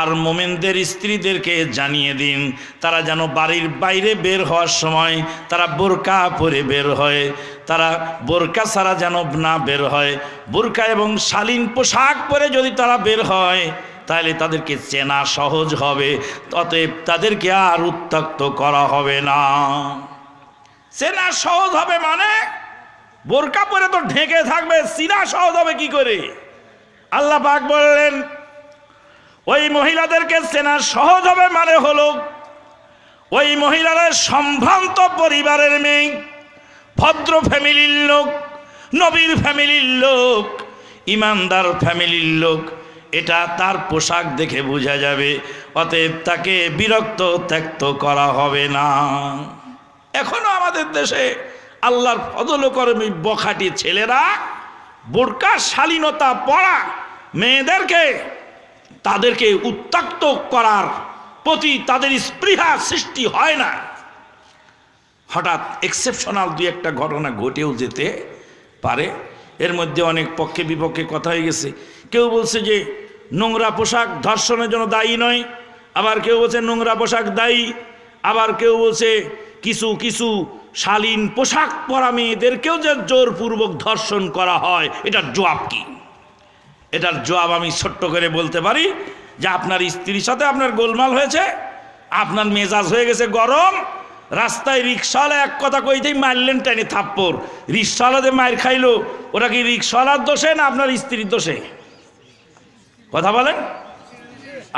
[SPEAKER 1] আর মোমেনদের স্ত্রীদেরকে জানিয়ে দিন তারা যেন বাড়ির বাইরে বের হওয়ার সময় তারা বোরকা পরে বের হয় তারা বোরকা ছাড়া যেন না বের হয় বোরকা এবং শালীন পোশাক পরে যদি তারা বের হয় তাহলে তাদেরকে চেনা সহজ হবে অতএব তাদেরকে আর উত্ত্যক্ত করা হবে না চেনা সহজ হবে মানে বোরকা পরে তো ঢেকে থাকবে চিনা সহজ হবে কি করে আল্লাহ পাক বললেন ওই মহিলাদেরকে চেনা সহজ হবে মানে হল ওই মহিলারা সম্ভ্রান্ত পরিবারের মেয়ে ভদ্র ফ্যামিলির লোক নবীর ফ্যামিলির লোক ইমানদার ফ্যামিলির লোক এটা তার পোশাক দেখে বোঝা যাবে অতএব তাকে বিরক্ত ত্যক্ত করা হবে না এখনো আমাদের দেশে আল্লাহর ফদল কর্মী বখাটি ছেলেরা বোরকা শালীনতা পড়া মেয়েদেরকে তাদেরকে উত্তক্ত করার প্রতি তাদের স্পৃহা সৃষ্টি হয় না হঠাৎ এক্সেপশনাল দুই একটা ঘটনা ঘটেও যেতে পারে এর মধ্যে অনেক পক্ষে বিপক্ষে কথা হয়ে গেছে কেউ বলছে যে নোংরা পোশাক ধর্ষণের জন্য দায়ী নয় আবার কেউ বলছে নোংরা পোশাক দায়ী আবার কেউ বলছে কিছু কিছু শালীন পোশাক পরা মেয়েদেরকেও যে জোরপূর্বক ধর্ষণ করা হয় এটা জবাব কী এটার জবাব আমি ছোট্ট করে বলতে পারি যে আপনার স্ত্রীর সাথে আপনার গোলমাল হয়েছে আপনার মেজাজ হয়ে গেছে গরম রাস্তায় রিক্সাওয়ালা এক কথা কইতেই মারলেন টেনে থাপ্পর যে মায়ের খাইলো ওটা কি রিক্সাওয়ালার দোষে না আপনার স্ত্রীর দোষে কথা বলেন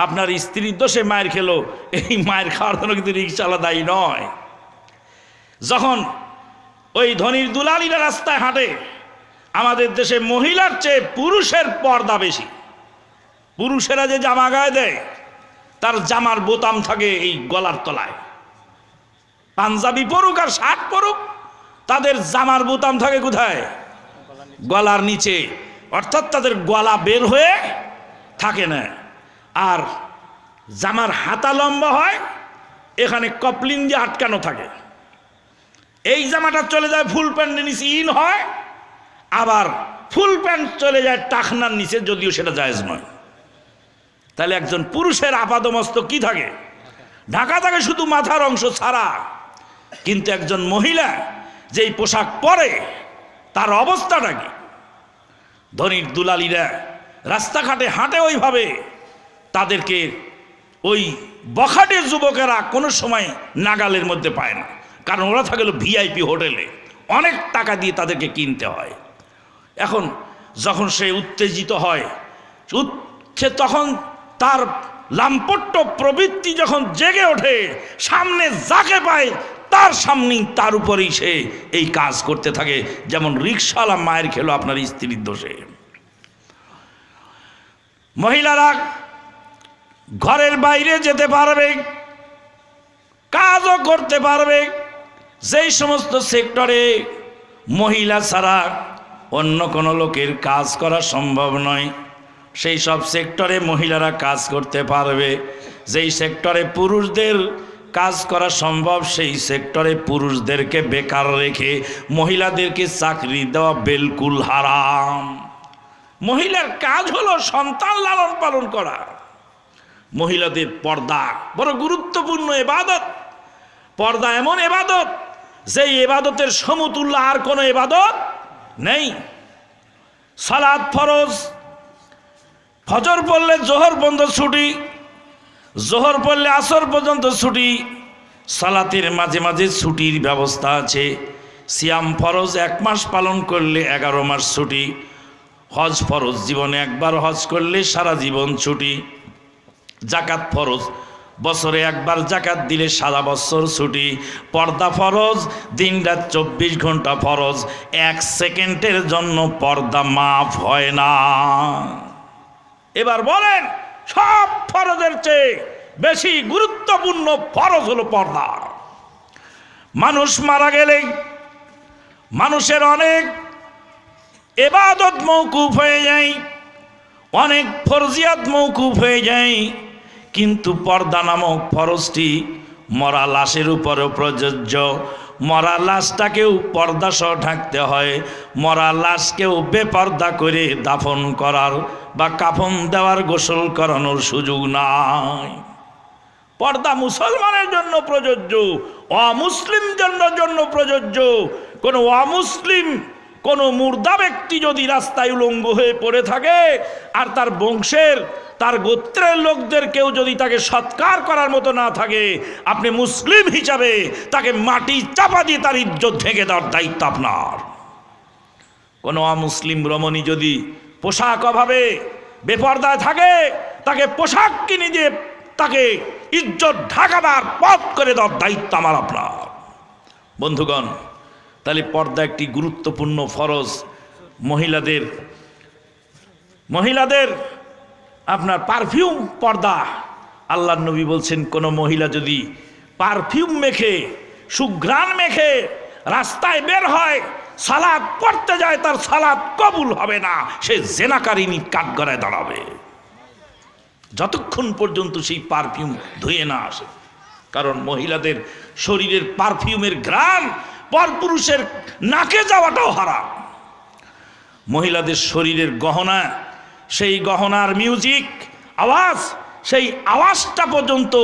[SPEAKER 1] আপনার স্ত্রীর দোষে মায়ের খেলো এই মায়ের খাওয়ার জন্য কিন্তু রিক্সাওয়ালা দায়ী নয় যখন ওই ধনির দুলালিরা রাস্তায় হাঁটে আমাদের দেশে মহিলার চেয়ে পুরুষের পর্দা বেশি পুরুষেরা যে জামা গায়ে দেয় তার জামার বোতাম থাকে এই গলার তলায় পাঞ্জাবি পরুক আর শার্ট পরুক তাদের জামার বোতাম থাকে কোথায় গলার নিচে অর্থাৎ তাদের গলা বের হয়ে থাকে না আর জামার হাতা লম্বা হয় এখানে কপলিন দিয়ে আটকানো থাকে এই জামাটা চলে যায় ফুল প্যান্ট নিচে ইন হয় আবার ফুল প্যান্ট চলে যায় টাকনার নিচে যদিও সেটা জায়েজ নয় তাহলে একজন পুরুষের আপাদমস্ত কি থাকে ঢাকা থাকে শুধু মাথার অংশ ছাড়া কিন্তু একজন মহিলা যেই পোশাক পরে তার অবস্থাটা কি ধনির দুলালিরা রাস্তাঘাটে হাঁটে ওইভাবে তাদেরকে ওই বখাটে যুবকেরা কোনো সময় নাগালের মধ্যে পায় না কারণ ওরা থাকলো ভিআইপি হোটেলে অনেক টাকা দিয়ে তাদেরকে কিনতে হয় এখন যখন সে উত্তেজিত হয় সে তখন তার লাম্পট্য প্রবৃত্তি যখন জেগে ওঠে সামনে যাকে পায় তার সামনেই তার উপরেই সে এই কাজ করতে থাকে যেমন রিক্সাওয়ালা মায়ের খেলো আপনার স্ত্রীর দোষে মহিলারা ঘরের বাইরে যেতে পারবে কাজও করতে পারবে যেই সমস্ত সেক্টরে মহিলা ছাড়া অন্য কোনো লোকের কাজ করা সম্ভব নয় সেই সব সেক্টরে মহিলারা কাজ করতে পারবে যেই সেক্টরে পুরুষদের কাজ করা সম্ভব সেই সেক্টরে পুরুষদেরকে বেকার রেখে মহিলাদেরকে চাকরি দেওয়া বিলকুল হারাম মহিলার কাজ হলো সন্তান লালন পালন করা মহিলাদের পর্দা বড় গুরুত্বপূর্ণ এবাদত পর্দা এমন এবাদত যেই এবাদতের সমতুল্য আর কোনো এবাদত নেই সালাদ ফরজ ফজর পড়লে জোহর বন্ধ ছুটি জোহর পড়লে আসর পর্যন্ত ছুটি সালাতের মাঝে মাঝে ছুটির ব্যবস্থা আছে সিয়াম ফরজ এক মাস পালন করলে এগারো মাস ছুটি হজ ফরজ জীবনে একবার হজ করলে সারা জীবন ছুটি জাকাত ফরজ বছরে একবার জাকাত দিলে সারা বছর ছুটি পর্দা ফরজ দিন রাত চব্বিশ ঘন্টা ফরজ এক সেকেন্ডের জন্য পর্দা মাফ হয় না এবার বলেন সব ফরজের চেয়ে বেশি গুরুত্বপূর্ণ ফরজ হলো পর্দা মানুষ মারা গেলে মানুষের অনেক এবাদত মৌকুফ হয়ে যায় অনেক ফরজিয়াত মৌকুফ হয়ে যায় কিন্তু পর্দা নামক ফরজটি মরা লাশের উপরও প্রযোজ্য মরা লাশটাকেও পর্দাসহ ঢাকতে হয় মরা লাশকেও বেপর্দা করে দাফন করার বা কাফন দেওয়ার গোসল করানোর সুযোগ নাই পর্দা মুসলমানের জন্য প্রযোজ্য অমুসলিম জন্য জন্য প্রযোজ্য কোনো অমুসলিম কোনো মুর্দা ব্যক্তি যদি রাস্তায় উলঙ্গ হয়ে পড়ে থাকে আর তার বংশের তার গোত্রের লোকদের কেউ যদি তাকে সৎকার করার মতো না থাকে আপনি মুসলিম হিসাবে তাকে মাটি চাপা দিয়ে তার ইজ্জত ঢেকে দেওয়ার দায়িত্ব আপনার কোনো অমুসলিম রমণী যদি পোশাক অভাবে বেপর্দায় থাকে তাকে পোশাক কিনে দিয়ে তাকে ইজ্জত ঢাকাবার পথ করে দেওয়ার দায়িত্ব আমার আপনার বন্ধুগণ তাহলে পর্দা একটি গুরুত্বপূর্ণ ফরজ মহিলাদের মহিলাদের আপনার পারফিউম পর্দা আল্লাহ নবী বলছেন কোনো মহিলা যদি পারফিউম মেখে সুঘ্রাণ মেখে রাস্তায় বের হয় সালাদ পড়তে যায় তার সালাদ কবুল হবে না সে জেনাকারিনী কাঠগড়ায় দাঁড়াবে যতক্ষণ পর্যন্ত সেই পারফিউম ধুয়ে না আসে কারণ মহিলাদের শরীরের পারফিউমের ঘ্রাণ পরপুরুষের নাকে যাওয়াটাও হারাম মহিলাদের শরীরের গহনা সেই গহনার মিউজিক আওয়াজ সেই আওয়াজটা পর্যন্ত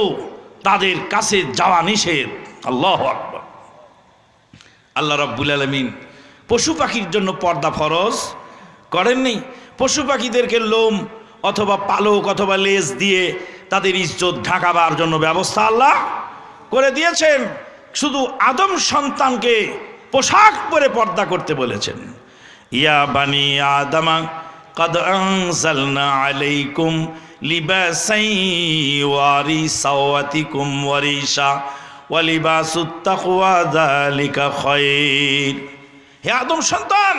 [SPEAKER 1] তাদের কাছে যাওয়া নিষেধ আল্লাহ আকবর আল্লাহ রব্বুল আলমিন পশু পাখির জন্য পর্দা ফরজ করেননি পশু পাখিদেরকে লোম অথবা পালক অথবা লেজ দিয়ে তাদের ইজ্জত ঢাকাবার জন্য ব্যবস্থা আল্লাহ করে দিয়েছেন শুধু আদম সন্তানকে পোশাক পরে পর্দা করতে বলেছেন ইয়া বানি আদামা قد أنزلنا عليكم لباسا يواري سواتكم وريشا ولباس التقوى ذلك خير হে আদম সন্তান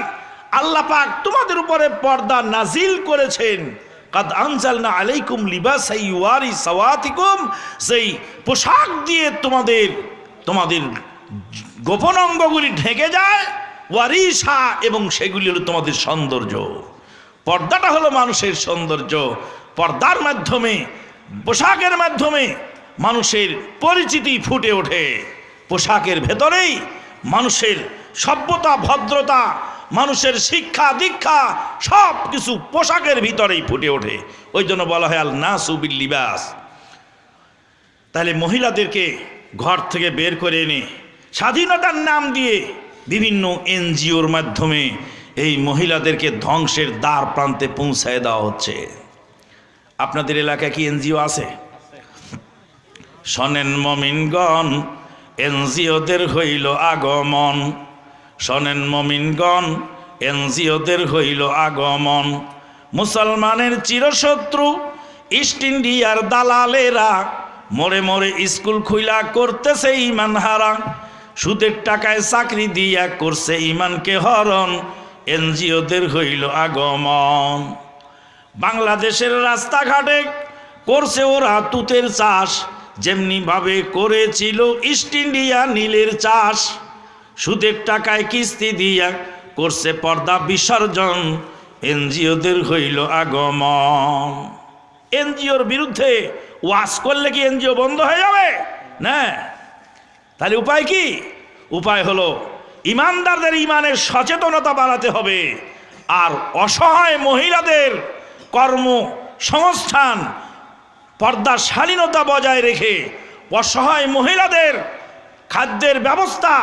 [SPEAKER 1] আল্লাহ পাক তোমাদের উপরে পর্দা নাজিল করেছেন কাদ আনজালনা আলাইকুম লিবাসাই ওয়ারি সাওয়াতিকুম সেই পোশাক দিয়ে তোমাদের তোমাদের গোপন অঙ্গগুলি ঢেকে যায় ওয়ারিসা এবং সেগুলি হলো তোমাদের সৌন্দর্য পর্দাটা হলো মানুষের সৌন্দর্য পর্দার মাধ্যমে পোশাকের মাধ্যমে মানুষের পরিচিতি ফুটে ওঠে পোশাকের ভেতরেই মানুষের সভ্যতা ভদ্রতা মানুষের শিক্ষা দীক্ষা সব কিছু পোশাকের ভিতরেই ফুটে ওঠে ওই জন্য বলা হয় আল নাসুবিল লিবাস তাহলে মহিলাদেরকে ঘর থেকে বের করে এনে স্বাধীনতার নাম দিয়ে বিভিন্ন এনজিওর মাধ্যমে এই মহিলাদেরকে ধ্বংসের দ্বার প্রান্তে পৌঁছায় দেওয়া হচ্ছে আপনাদের এলাকায় কি এনজিও আছে শোনেন মমিনগণ এনজিওদের হইল আগমন শোনেন মমিনগণ এনজিওদের হইল আগমন মুসলমানের চিরশত্রু ইস্ট ইন্ডিয়ার দালালেরা মরে মরে স্কুল খুইলা করতেছে ইমান হারা সুদের টাকায় চাকরি দিয়া করছে ইমানকে হরণ এনজিওদের হইল আগমন বাংলাদেশের রাস্তাঘাটে করছে ওরা তুতের চাষ যেমনিভাবে করেছিল ইস্ট ইন্ডিয়া নীলের চাষ সুদের টাকায় কিস্তি দিয়া করছে পর্দা বিসর্জন এনজিওদের হইল আগমন এনজিওর বিরুদ্ধে ওয়াশ করলে কি এনজিও বন্ধ হয়ে যাবে না তাহলে উপায় কি উপায় হলো ইমানদারদের ইমানের সচেতনতা বাড়াতে হবে আর অসহায় মহিলাদের কর্ম সংস্থান পর্দার শালীনতা বজায় রেখে অসহায় মহিলাদের খাদ্যের ব্যবস্থা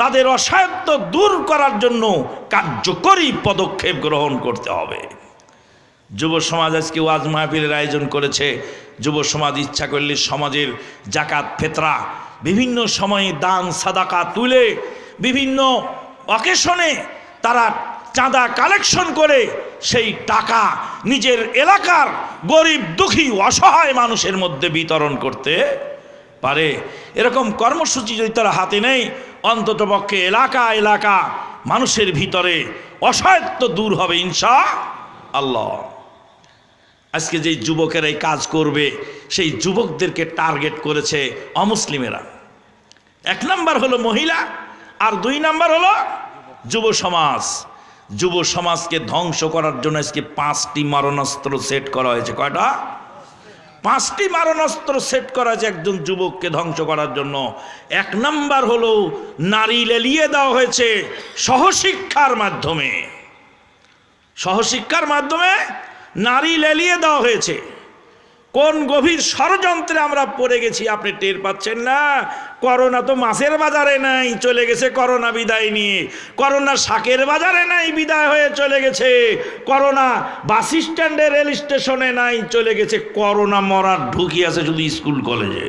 [SPEAKER 1] তাদের অসায়ত্ব দূর করার জন্য কার্যকরী পদক্ষেপ গ্রহণ করতে হবে যুব সমাজ আজকে ওয়াজ মাহফিলের আয়োজন করেছে যুব সমাজ ইচ্ছা করলে সমাজের জাকাত ফেতরা বিভিন্ন সময়ে দান সাদাকা তুলে বিভিন্ন অকেশনে তারা চাঁদা কালেকশন করে সেই টাকা নিজের এলাকার গরিব দুঃখী অসহায় মানুষের মধ্যে বিতরণ করতে পারে এরকম কর্মসূচি যদি তারা হাতে নেই অন্ততপক্ষে এলাকা এলাকা মানুষের ভিতরে অসহায়ত্ব দূর হবে ইনশা আল্লাহ আজকে যে যুবকের এই কাজ করবে সেই যুবকদেরকে টার্গেট করেছে অমুসলিমেরা এক নম্বর হলো মহিলা আর দুই নাম্বার হলো যুব সমাজ যুব সমাজকে ধ্বংস করার জন্য আজকে পাঁচটি মারণাস্ত্র সেট করা হয়েছে কয়টা পাঁচটি মারণাস্ত্র সেট করা হয়েছে একজন যুবককে ধ্বংস করার জন্য এক নাম্বার হলো নারী লেলিয়ে দেওয়া হয়েছে সহশিক্ষার মাধ্যমে সহশিক্ষার মাধ্যমে নারী লেলিয়ে দেওয়া হয়েছে কোন গভীর ষড়যন্ত্রে আমরা পড়ে গেছি আপনি টের পাচ্ছেন না করোনা তো মাছের বাজারে নাই চলে গেছে করোনা বিদায় নিয়ে করোনা শাকের বাজারে নাই বিদায় হয়ে চলে গেছে করোনা বাস স্ট্যান্ডে রেল স্টেশনে নাই চলে গেছে করোনা মরার আছে শুধু স্কুল কলেজে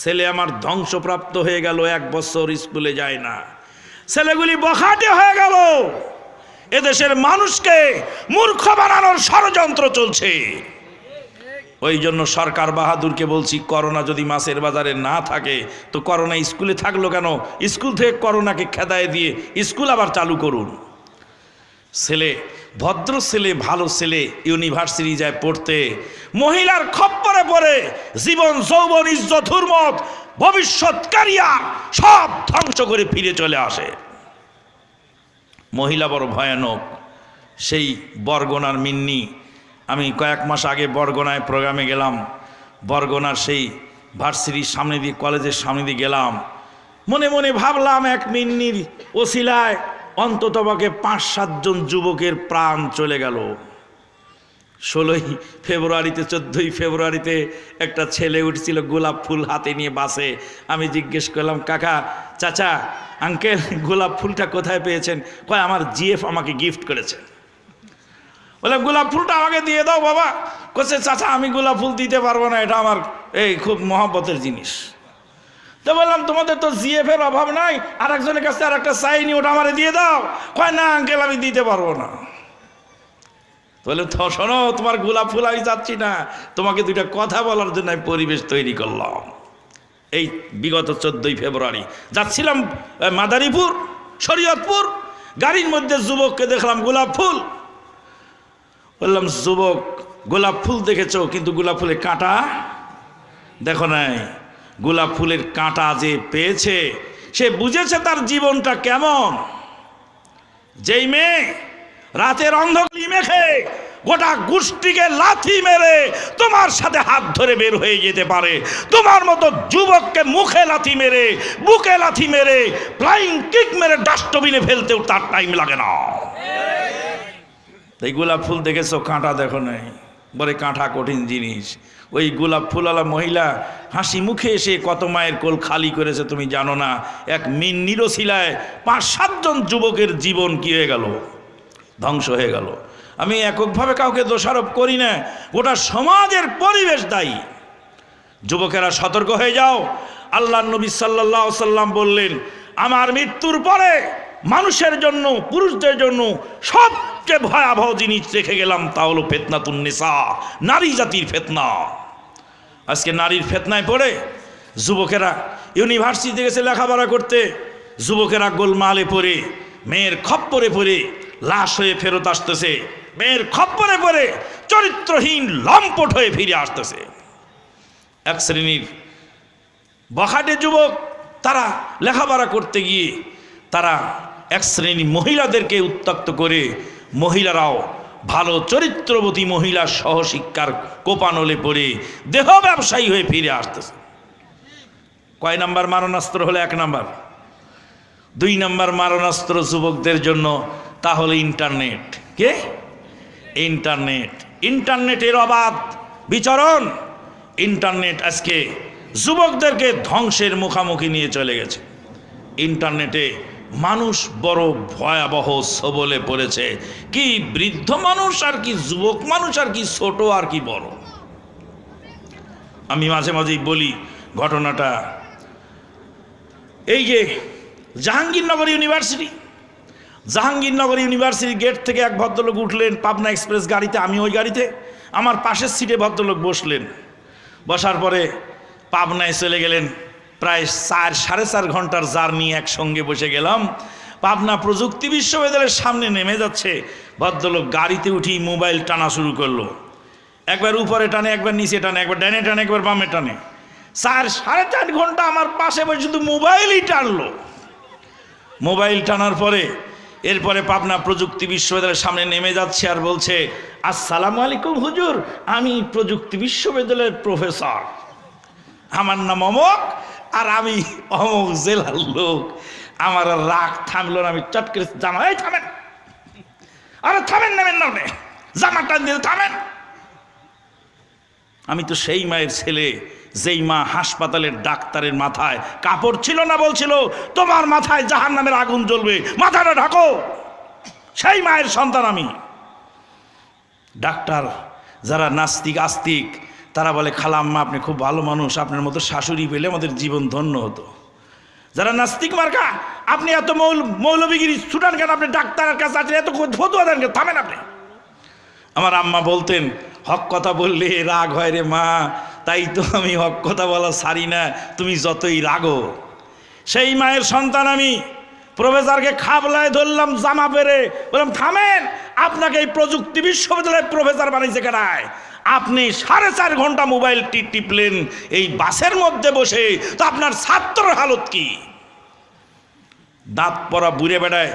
[SPEAKER 1] ছেলে আমার ধ্বংসপ্রাপ্ত হয়ে গেল এক বছর স্কুলে যায় না ছেলেগুলি বখাটে হয়ে গেল এদেশের মানুষকে মূর্খ বানানোর ষড়যন্ত্র চলছে ওই জন্য সরকার বাহাদুরকে বলছি করোনা যদি মাছের বাজারে না থাকে তো করোনা স্কুলে থাকলো কেন স্কুল থেকে করোনাকে খেদায় দিয়ে স্কুল আবার চালু করুন ছেলে ভদ্র ছেলে ভালো ছেলে ইউনিভার্সিটি যায় পড়তে মহিলার খপ্পরে পড়ে জীবন যৌবন ইজ্জত ভবিষ্যৎ কারিয়ার সব ধ্বংস করে ফিরে চলে আসে মহিলা বড় ভয়ানক সেই বরগোনার মিন্নি আমি কয়েক মাস আগে বরগোনায় প্রোগ্রামে গেলাম বরগোনার সেই ভার্সিটির সামনে দিয়ে কলেজের সামনে দিয়ে গেলাম মনে মনে ভাবলাম এক মিন্নির ওসিলায় অন্ততপক্ষে পাঁচ সাতজন যুবকের প্রাণ চলে গেল ষোলোই ফেব্রুয়ারিতে চোদ্দোই ফেব্রুয়ারিতে একটা ছেলে উঠছিল গোলাপ ফুল হাতে নিয়ে বাসে আমি জিজ্ঞেস করলাম কাকা চাচা আঙ্কেল গোলাপ ফুলটা কোথায় পেয়েছেন কয় আমার জিএফ আমাকে গিফট করেছে বলে গোলাপ ফুলটা আমাকে দিয়ে দাও বাবা কোচে চাচা আমি গোলাপ ফুল দিতে পারবো না এটা আমার এই খুব মহাব্বতের জিনিস তো বললাম তোমাদের তো জিএফের অভাব নাই আর একজনের কাছে আর একটা সাইনি ওটা আমার দিয়ে দাও কয় না আঙ্কেল আমি দিতে পারবো না তাহলে শোনো তোমার গোলাপ ফুল আমি যাচ্ছি না তোমাকে দুইটা কথা বলার জন্য আমি পরিবেশ তৈরি করলাম এই বিগত চোদ্দই ফেব্রুয়ারি যাচ্ছিলাম মাদারীপুর শরীয়তপুর গাড়ির মধ্যে যুবককে দেখলাম গোলাপ ফুল বললাম যুবক গোলাপ ফুল দেখেছ কিন্তু গোলাপ ফুলের কাঁটা দেখো নাই গোলাপ ফুলের কাঁটা যে পেয়েছে সে বুঝেছে তার জীবনটা কেমন যেই মেয়ে রাতের অন্ধকার মেখে গোটা গোষ্ঠীকে লাথি মেরে তোমার সাথে হাত ধরে বের হয়ে যেতে পারে তোমার মতো যুবককে মুখে লাথি মেরে বুকে লাথি মেরে ফ্লাইং কিক মেরে ডাস্টবিনে ফেলতেও তার টাইম লাগে না এই গোলাপ ফুল দেখেছো কাঁটা দেখো নাই বলে কাঁটা কঠিন জিনিস ওই গোলাপ ফুলওয়ালা মহিলা হাসি মুখে এসে কত মায়ের কোল খালি করেছে তুমি জানো না এক মিন নিরশিলায় পাঁচ সাতজন যুবকের জীবন কি হয়ে গেল ধ্বংস হয়ে গেল আমি এককভাবে কাউকে দোষারোপ করি না গোটা সমাজের পরিবেশ দায়ী যুবকেরা সতর্ক হয়ে যাও আল্লাহ নবী সাল্লাহ সাল্লাম বললেন আমার মৃত্যুর পরে মানুষের জন্য পুরুষদের জন্য সবচেয়ে ভয়াবহ জিনিস রেখে গেলাম তা হলো ফেতনাতুন্নেসা নারী জাতির ফেতনা আজকে নারীর ফেতনায় পড়ে যুবকেরা ইউনিভার্সিটি গেছে লেখাপড়া করতে যুবকেরা গোলমালে পড়ে মেয়ের খপ্পরে পড়ে লাশ হয়ে ফেরত আসতেছে মেয়ের খপ্পরে পরে চরিত্রহীন লম্পট হয়ে ফিরে আসতেছে এক শ্রেণীর বখাটে যুবক তারা লেখাপড়া করতে গিয়ে তারা এক শ্রেণী মহিলাদেরকে উত্তক্ত করে মহিলারাও ভালো চরিত্রবতী মহিলা সহশিক্ষার কোপানলে পড়ে দেহ ব্যবসায়ী হয়ে ফিরে আসতেছে কয় নাম্বার মারণাস্ত্র হলো এক নাম্বার দুই নাম্বার মারণাস্ত্র যুবকদের জন্য তাহলে ইন্টারনেট কে ইন্টারনেট ইন্টারনেটের অবাধ বিচরণ ইন্টারনেট আজকে যুবকদেরকে ধ্বংসের মুখামুখি নিয়ে চলে গেছে ইন্টারনেটে মানুষ বড় ভয়াবহ সবলে পড়েছে কি বৃদ্ধ মানুষ আর কি যুবক মানুষ আর কি ছোট আর কি বড় আমি মাঝে মাঝেই বলি ঘটনাটা এই যে জাহাঙ্গীরনগর ইউনিভার্সিটি জাহাঙ্গীরনগর ইউনিভার্সিটির গেট থেকে এক ভদ্রলোক উঠলেন পাবনা এক্সপ্রেস গাড়িতে আমি ওই গাড়িতে আমার পাশের সিটে ভদ্রলোক বসলেন বসার পরে পাবনায় চলে গেলেন প্রায় চার সাড়ে চার ঘন্টার জার্নি একসঙ্গে বসে গেলাম পাবনা প্রযুক্তি বিশ্ববিদ্যালয়ের সামনে নেমে যাচ্ছে ভদ্রলোক গাড়িতে উঠি মোবাইল টানা শুরু করলো একবার উপরে টানে একবার নিচে টানে একবার ডানে টানে একবার বামে টানে চার সাড়ে চার ঘন্টা আমার পাশে বসে শুধু মোবাইলই টানলো মোবাইল টানার পরে এরপরে পাবনা প্রযুক্তি বিশ্ববিদ্যালয়ের সামনে নেমে যাচ্ছে আর বলছে আসসালামু আলাইকুম হুজুর আমি প্রযুক্তি বিশ্ববিদ্যালয়ের প্রফেসর আমার নাম অমক আর আমি অমক জেলার লোক আমার রাগ থামলো না আমি চট করে জামা এই থামেন আরে থামেন নামে না জামাটা দিয়ে থামেন আমি তো সেই মায়ের ছেলে যেই মা হাসপাতালের ডাক্তারের মাথায় কাপড় ছিল না বলছিল তোমার মাথায় জাহান নামের আগুন জ্বলবে মাথাটা ঢাকো সেই মায়ের সন্তান আমি ডাক্তার যারা নাস্তিক আস্তিক তারা বলে খালাম্মা আপনি খুব ভালো মানুষ আপনার মতো শাশুড়ি পেলে আমাদের জীবন ধন্য হতো যারা নাস্তিক মার্কা আপনি এত মৌল মৌলবিগিরি ছুটান কেন আপনি ডাক্তারের কাছে আছেন এত ফতুয়া দেন কেন থামেন আপনি আমার আম্মা বলতেন হক কথা বললে রাগ হয় রে মা তাই তো আমি হক কথা বলা সারি না তুমি যতই রাগো সেই মায়ের সন্তান আমি প্রফেসরকে খাবলায় ধরলাম জামা পেরে বললাম থামেন আপনাকে এই প্রযুক্তি বিশ্ববিদ্যালয়ের প্রফেসর বানিয়েছে কেনায় আপনি সাড়ে চার ঘন্টা মোবাইলটি টিপলেন এই বাসের মধ্যে বসে তো আপনার ছাত্রর হালত কি দাঁত পরা বুড়ে বেড়ায়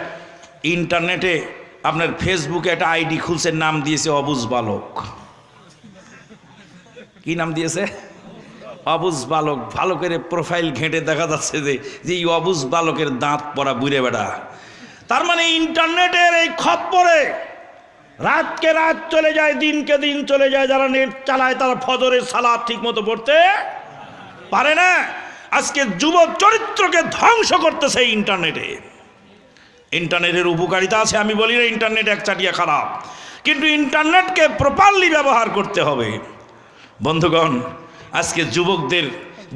[SPEAKER 1] ইন্টারনেটে আপনার ফেসবুকে একটা আইডি খুলছে নাম দিয়েছে অবুজ বালক কি নাম দিয়েছে অবুজ বালক ভালো করে প্রোফাইল ঘেঁটে দেখা যাচ্ছে যে যে এই অবুজ বালকের দাঁত পরা বুড়ে বেড়া তার মানে ইন্টারনেটের এই খপ্পরে রাতকে রাত চলে যায় দিনকে দিন চলে যায় যারা নেট চালায় তারা ফজরের সালা ঠিক মতো পড়তে পারে না আজকে যুব চরিত্রকে ধ্বংস করতেছে ইন্টারনেটে ইন্টারনেটের উপকারিতা আছে আমি বলি না ইন্টারনেট এক চাটিয়া খারাপ কিন্তু ইন্টারনেটকে প্রপারলি ব্যবহার করতে হবে বন্ধুগণ আজকে যুবকদের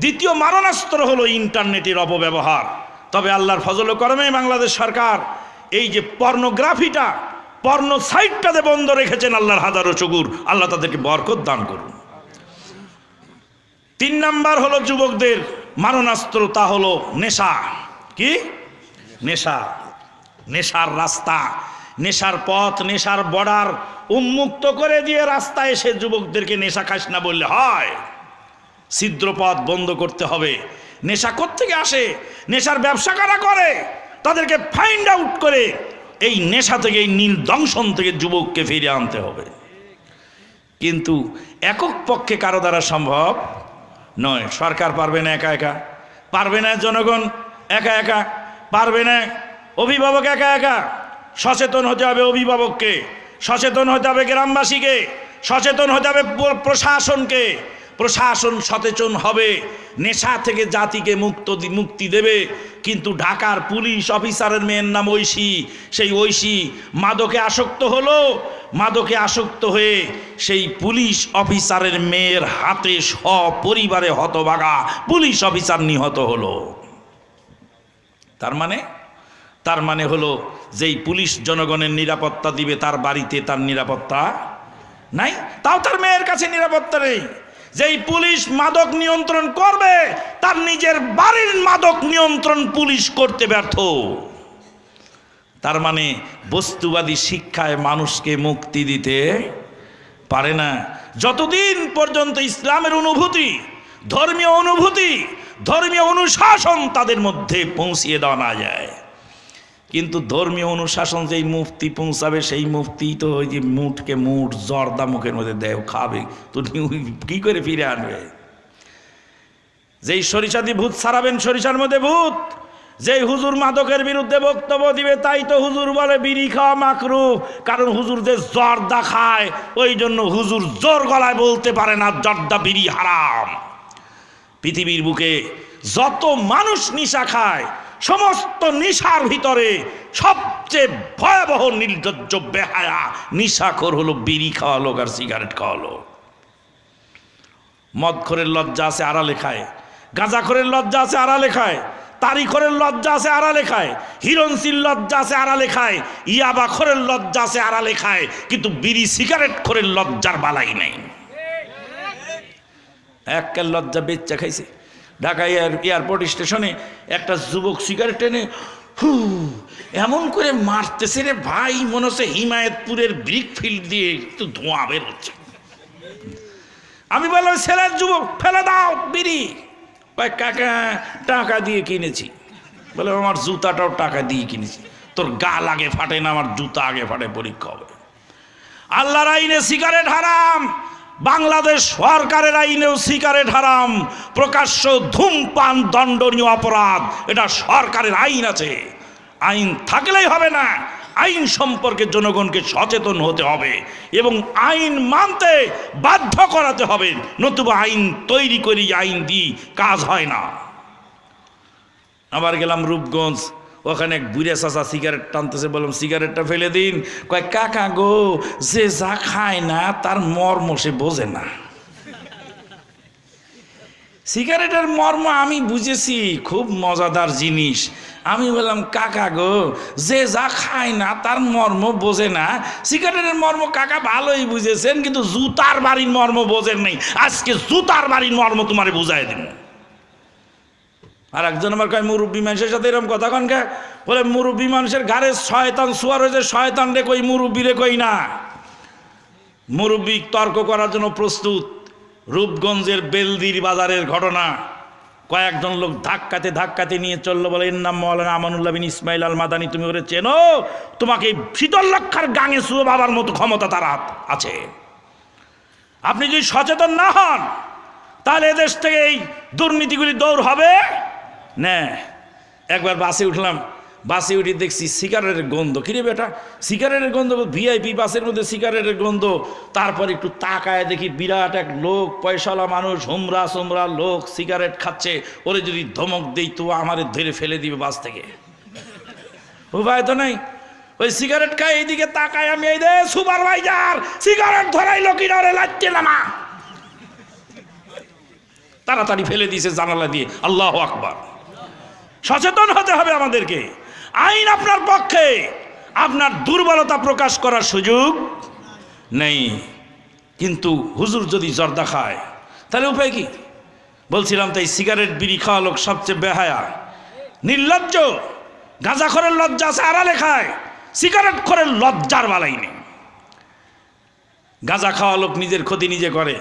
[SPEAKER 1] দ্বিতীয় মারণাস্ত্র হলো ইন্টারনেটের অপব্যবহার তবে আল্লাহর ফজল করমে বাংলাদেশ সরকার এই যে পর্নোগ্রাফিটা পর্ন সাইটটাতে বন্ধ রেখেছেন আল্লাহর হাজারো চকুর আল্লাহ তাদেরকে বরকত দান করুন তিন নাম্বার হলো যুবকদের মারণাস্ত্র তা হলো নেশা কি নেশা নেশার রাস্তা নেশার পথ নেশার বর্ডার উন্মুক্ত করে দিয়ে রাস্তায় এসে যুবকদেরকে নেশা খাস না বললে হয় ছিদ্রপথ বন্ধ করতে হবে নেশা থেকে আসে নেশার ব্যবসা কারা করে তাদেরকে ফাইন্ড আউট করে এই নেশা থেকে এই নীল দংশন থেকে যুবককে ফিরে আনতে হবে কিন্তু একক পক্ষে কারো দ্বারা সম্ভব নয় সরকার পারবে না একা একা পারবে না জনগণ একা একা পারবে না অভিভাবক একা একা সচেতন হতে হবে অভিভাবককে সচেতন হতে হবে গ্রামবাসীকে সচেতন হতে হবে প্রশাসনকে প্রশাসন সচেতন হবে নেশা থেকে জাতিকে মুক্ত মুক্তি দেবে কিন্তু ঢাকার পুলিশ অফিসারের মেয়ের নাম ঐশী সেই ঐশী মাদকে আসক্ত হলো মাদকে আসক্ত হয়ে সেই পুলিশ অফিসারের মেয়ের হাতে সপরিবারে হতভাগা পুলিশ অফিসার নিহত হলো তার মানে তার মানে হলো যেই পুলিশ জনগণের নিরাপত্তা দিবে তার বাড়িতে তার নিরাপত্তা নাই তাও তার মেয়ের কাছে নিরাপত্তা নেই যেই পুলিশ মাদক নিয়ন্ত্রণ করবে তার নিজের বাড়ির মাদক নিয়ন্ত্রণ পুলিশ করতে ব্যর্থ তার মানে বস্তুবাদী শিক্ষায় মানুষকে মুক্তি দিতে পারে না যতদিন পর্যন্ত ইসলামের অনুভূতি ধর্মীয় অনুভূতি ধর্মীয় অনুশাসন তাদের মধ্যে পৌঁছিয়ে দেওয়া না যায় কিন্তু ধর্মীয় অনুশাসন যেই মুফতি পৌঁছাবে সেই মুফতি তো ওই যে মুঠকে মুঠ জর্দা মুখের মধ্যে দেয় খাবে তো কী করে ফিরে আনবে যেই সরিষাদি ভূত সারাবেন সরিষার মধ্যে ভূত যেই হুজুর মাদকের বিরুদ্ধে বক্তব্য দিবে তাই তো হুজুর বলে বিড়ি খাওয়া মাকরু কারণ হুজুর যে জর্দা খায় ওই জন্য হুজুর জোর গলায় বলতে পারে না জর্দা বিড়ি হারাম পৃথিবীর বুকে যত মানুষ নিশা খায় সমস্ত নিশার ভিতরে সবচেয়ে ভয়াবহ নির্লজ্জ বেহায়া খোর হলো বিড়ি খাওয়া লোক আর সিগারেট খাওয়ালো মদ মদখোরের লজ্জা আছে আড়া লেখায় গাঁজাখোরের লজ্জা আছে আড়া লেখায় তারিখরের লজ্জা আছে আড়া লেখায় হিরণশীল লজ্জা আছে আড়া লেখায় ইয়াবা খোরের লজ্জা আছে আড়া লেখায় কিন্তু বিড়ি সিগারেট খোরের লজ্জার বালাই নেই এক লজ্জা বেচ্চা খাইছে ঢাকা এয়ারপোর্ট স্টেশনে একটা যুবক সিগারেট টেনে হু এমন করে মারতেছে রে ভাই মনে হচ্ছে হিমায়তপুরের ব্রিক ফিল্ড দিয়ে একটু ধোঁয়া বের হচ্ছে আমি বললাম ছেলের যুবক ফেলে দাও বিড়ি ভাই কাকা টাকা দিয়ে কিনেছি বলে আমার জুতাটাও টাকা দিয়ে কিনেছি তোর গাল আগে ফাটে না আমার জুতা আগে ফাটে পরীক্ষা হবে আল্লাহর আইনে সিগারেট হারাম বাংলাদেশ সরকারের আইনেও সিগারেট হারাম প্রকাশ্য ধূমপান দণ্ডনীয় অপরাধ এটা সরকারের আইন আছে আইন থাকলেই হবে না আইন সম্পর্কে জনগণকে সচেতন হতে হবে এবং আইন মানতে বাধ্য করাতে হবে নতুবা আইন তৈরি করি আইন দিই কাজ হয় না আবার গেলাম রূপগঞ্জ ওখানে বুড়ে চাচা সিগারেট টানতেছে বললাম সিগারেটটা ফেলে দিন কয় কাকা গো যে যা খায় না তার মর্ম সে বোঝে না সিগারেটের মর্ম আমি বুঝেছি খুব মজাদার জিনিস আমি বললাম কাকা গো যে যা খায় না তার মর্ম বোঝে না সিগারেটের মর্ম কাকা ভালোই বুঝেছেন কিন্তু জুতার বাড়ির মর্ম বোঝেন নাই আজকে জুতার বাড়ির মর্ম তোমারে বুঝাই দেবেন আর একজন আমার কয় মুরব্বী মানুষের সাথে এরকম কথা কন কে বলে মুরব্বী মানুষের ঘরে শয়তান শুয়ার হয়েছে শয়তান রে কই মুরব্বী রে কই না মুরব্বী তর্ক করার জন্য প্রস্তুত রূপগঞ্জের বেলদির বাজারের ঘটনা কয়েকজন লোক ধাক্কাতে ধাক্কাতে নিয়ে চললো বলে এর নাম মৌলানা আমানুল্লাহ বিন ইসমাইল আল মাদানি তুমি ওরে চেনো তোমাকে শীতল লক্ষার গাঙে শুয়ে বাবার মতো ক্ষমতা তার হাত আছে আপনি যদি সচেতন না হন তাহলে এদেশ থেকে এই দুর্নীতিগুলি দৌড় হবে না একবার বাসে উঠলাম বাসে উঠে দেখছি সিগারেটের গন্ধ কিরে বেটা সিগারেটের গন্ধ ভিআইপি বাসের মধ্যে সিগারেটের গন্ধ তারপর একটু তাকায় দেখি বিরাট এক লোক পয়সাওয়ালা মানুষ হোমরা সোমরা লোক সিগারেট খাচ্ছে ওরে যদি ধমক দেই তো আমার ধরে ফেলে দিবে বাস থেকে উপায় তো নাই ওই সিগারেট খাই এইদিকে তাকায় আমি এই দেয় সুপারভাইজার সিগারেট ধরাই লোকের লাগছে না মা তাড়াতাড়ি ফেলে দিয়েছে জানালা দিয়ে আল্লাহ আকবার সচেতন হতে হবে আমাদেরকে আইন আপনার পক্ষে আপনার দুর্বলতা প্রকাশ করার সুযোগ নেই কিন্তু হুজুর যদি জর্দা খায় তাহলে উপায় কি বলছিলাম তাই সিগারেট বিড়ি খাওয়া লোক সবচেয়ে বেহায়া নির্লজ্জ গাঁজাখরের লজ্জা আছে আড়ালে খায় সিগারেট খরের লজ্জার বালাই নেই গাঁজা খাওয়া লোক নিজের ক্ষতি নিজে করে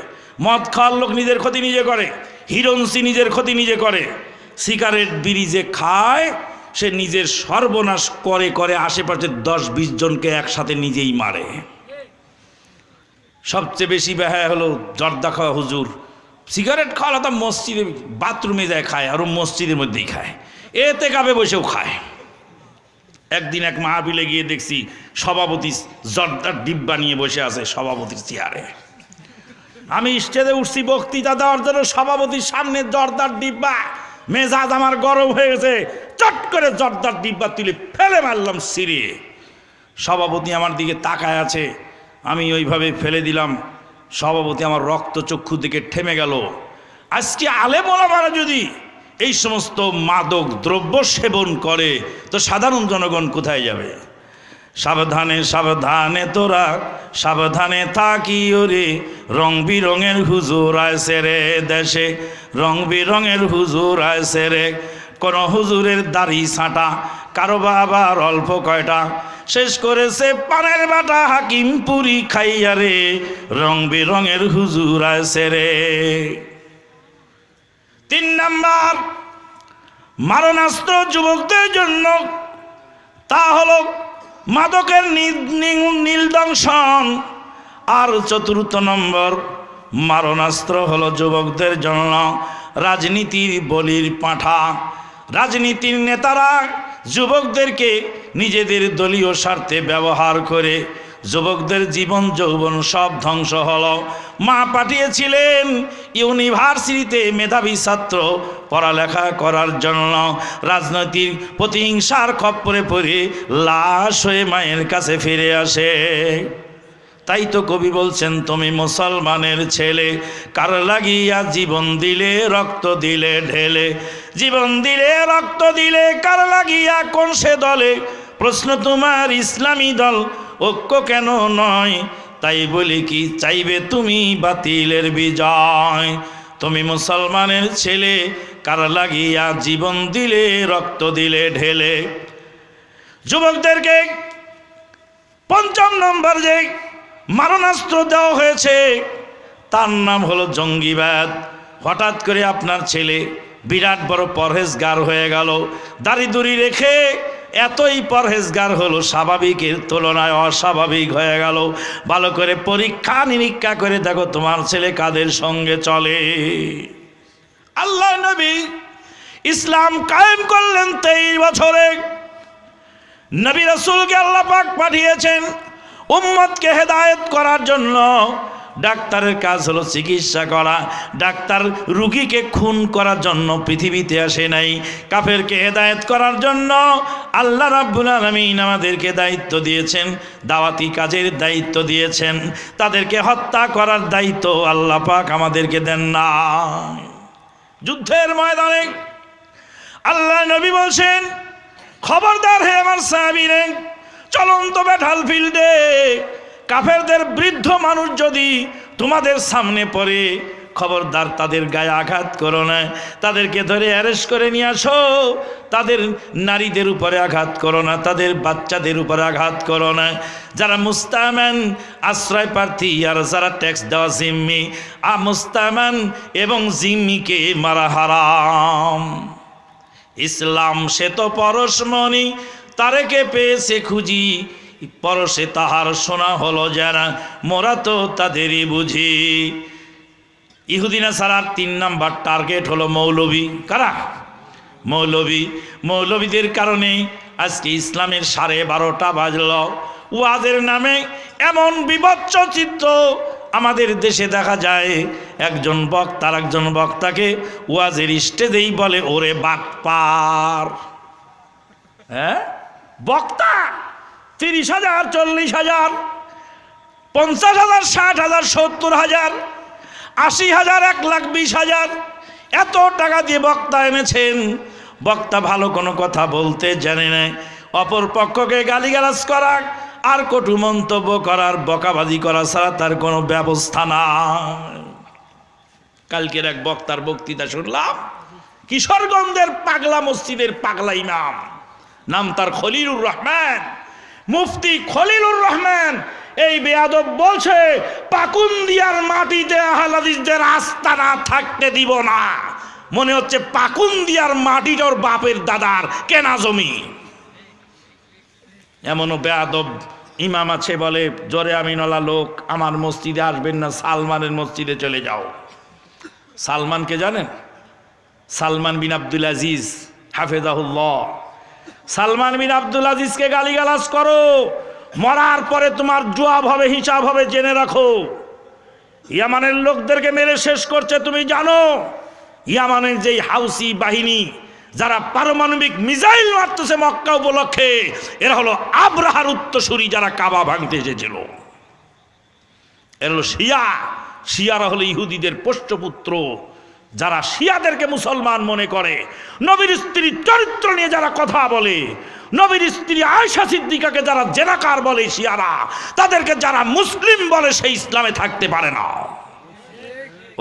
[SPEAKER 1] মদ খাওয়ার লোক নিজের ক্ষতি নিজে করে হিরন্সি নিজের ক্ষতি নিজে করে সিগারেট বিড়ি যে খায় সে নিজের সর্বনাশ করে করে আশেপাশে দশ বিশ জনকে একসাথে নিজেই মারে সবচেয়ে বেশি ব্যয় হলো জর্দা খাওয়া হুজুর সিগারেট খাওয়া তো মসজিদে বাথরুমে যায় খায় আরও মসজিদের মধ্যেই খায় এতে কাপে বসেও খায় একদিন এক মাহাবিলে গিয়ে দেখছি সভাপতি জর্দার ডিব্বা নিয়ে বসে আছে সভাপতির চেয়ারে আমি স্টেজে উঠছি বক্তৃতা দেওয়ার জন্য সভাপতির সামনে জর্দার ডিব্বা মেজাজ আমার গরম হয়ে গেছে চট করে জর্দার ডিব্বা তুলে ফেলে মারলাম সিরিয়ে সভাপতি আমার দিকে তাকায় আছে আমি ওইভাবে ফেলে দিলাম সভাপতি আমার রক্ত চক্ষু দিকে ঠেমে গেল আজকে আলে বলামারা যদি এই সমস্ত মাদক দ্রব্য সেবন করে তো সাধারণ জনগণ কোথায় যাবে সাবধানে সাবধানে তোরা সাবধানে থাকিও রে রং বিরঙের হুজুর আছে রে দেশে রং বিরঙের হুজুর আছে রে কোনো হুজুরের দাড়ি ছাঁটা কারো বাবার অল্প কয়টা শেষ করেছে পানের বাটা হাকিম পুরি খাইয়া রে রং বেরঙের হুজুর আছে রে তিন নাম্বার মারণাস্ত্র যুবকদের জন্য তা হলো মাদকের নীলদংশন আর চতুর্থ নম্বর মারণাস্ত্র হলো যুবকদের জন্য রাজনীতির বলির পাঁঠা রাজনীতির নেতারা যুবকদেরকে নিজেদের দলীয় স্বার্থে ব্যবহার করে যুবকদের জীবন যৌবন সব ধ্বংস হল মা পাঠিয়েছিলেন ইউনিভার্সিটিতে মেধাবী ছাত্র পড়ালেখা করার জন্য রাজনৈতিক প্রতিহিংসার খপ্পরে পড়ে লাশ হয়ে মায়ের কাছে ফিরে আসে তাই তো কবি বলছেন তুমি মুসলমানের ছেলে কার লাগিয়া জীবন দিলে রক্ত দিলে ঢেলে জীবন দিলে রক্ত দিলে কার লাগিয়া কোন সে দলে প্রশ্ন তোমার ইসলামী দল ঐক্য কেন নয় তাই বলি কি চাইবে তুমি বাতিলের বিজয় তুমি মুসলমানের ছেলে কার লাগিয়া জীবন দিলে রক্ত দিলে ঢেলে যুবকদেরকে পঞ্চম নম্বর যে মারণাস্ত্র দেওয়া হয়েছে তার নাম হলো জঙ্গিবাদ হঠাৎ করে আপনার ছেলে বিরাট বড় পরহেজগার হয়ে গেল দাড়ি রেখে এতই পরহেজগার হলো স্বাভাবিকের তুলনায় অস্বাভাবিক হয়ে গেল ভালো করে পরীক্ষা নিরীক্ষা করে দেখো তোমার ছেলে কাদের সঙ্গে চলে আল্লাহ নবী ইসলাম কায়েম করলেন তেইশ বছরে নবী রসুলকে আল্লাপাক পাঠিয়েছেন উম্মতকে হেদায়েত করার জন্য ডাক্তারের কাজ হলো চিকিৎসা করা ডাক্তার রুগীকে খুন করার জন্য পৃথিবীতে আসে নাই কাফেরকে হেদায়েত করার জন্য আল্লাহ রাব্বুল আলমিন আমাদেরকে দায়িত্ব দিয়েছেন দাওয়াতি কাজের দায়িত্ব দিয়েছেন তাদেরকে হত্যা করার দায়িত্ব আল্লাহ পাক আমাদেরকে দেন না যুদ্ধের ময়দানে আল্লাহ নবী বলছেন খবরদার হে আমার সাহাবিরে চলন্ত ব্যাটাল ফিল্ডে কাফেরদের বৃদ্ধ মানুষ যদি তোমাদের সামনে পড়ে খবরদার তাদের গায়ে আঘাত করো না তাদেরকে ধরে অ্যারেস্ট করে নিয়ে আসো তাদের নারীদের উপরে আঘাত করো না তাদের বাচ্চাদের উপরে আঘাত করো না যারা মুস্তামান আশ্রয় প্রার্থী আর যারা ট্যাক্স দেওয়া জিম্মি আ মুস্তামান এবং জিম্মিকে মারা হারাম ইসলাম সে তো পরশমণি তারেকে পেয়েছে খুঁজি পরশে তাহার শোনা হলো যারা মোরা তো তাদেরই বুঝি ইহুদিনা সারার তিন নাম্বার টার্গেট হলো মৌলবী কারা মৌলবী মৌলবীদের কারণেই আজকে ইসলামের সাড়ে বারোটা বাজল ওয়াদের নামে এমন বিবচ্চ চিত্র আমাদের দেশে দেখা যায় একজন বক্তার একজন বক্তাকে ওয়াজের স্টেজেই বলে ওরে বাটপার হ্যাঁ বক্তা তিরিশ হাজার চল্লিশ হাজার পঞ্চাশ হাজার ষাট হাজার সত্তর হাজার আশি হাজার এক লাখ বিশ হাজার এত টাকা দিয়ে বক্তা এনেছেন বক্তা ভালো কোনো কথা বলতে জানে না অপর পক্ষকে গালিগালাজ করা আর কটু মন্তব্য করার বকাবাজি করা ছাড়া তার কোনো ব্যবস্থা না কালকের এক বক্তার বক্তৃতা শুনলাম কিশোরগঞ্জের পাগলা মসজিদের পাগলাই নাম নাম তার খলিরুর রহমান মুফতি খলিলুর রহমান এই বেয়াদব বলছে পাকুন্দিয়ার মাটিতে আহলাদিসদের না থাকতে দিব না মনে হচ্ছে পাকুন্দিয়ার মাটিটার বাপের দাদার কেনা জমি এমনও বেয়াদব ইমাম আছে বলে জোরে আমিনলা লোক আমার মসজিদে আসবেন না সালমানের মসজিদে চলে যাও সালমানকে জানেন সালমান বিন আবদুল আজিজ হাফেজাহুল্লাহ সালমান বিন আব্দুল আজিজকে গালিগালাজ করো মরার পরে তোমার জোয়াব হবে হিসাব হবে জেনে রাখো ইয়ামানের লোকদেরকে মেরে শেষ করছে তুমি জানো ইয়ামানের যেই হাউসি বাহিনী যারা পারমাণবিক মিসাইল মারতেছে মক্কা উপলক্ষে এরা হলো আবরাহার উত্তসূরি যারা কাবা ভাঙতে এসেছিল এরা হলো শিয়া শিয়ারা হলো ইহুদিদের পুত্র যারা শিয়াদেরকে মুসলমান মনে করে নবীর স্ত্রীর চরিত্র নিয়ে যারা কথা বলে নবীর স্ত্রী আয়সা সিদ্দিকাকে যারা জেনাকার বলে শিয়ারা তাদেরকে যারা মুসলিম বলে সেই ইসলামে থাকতে পারে না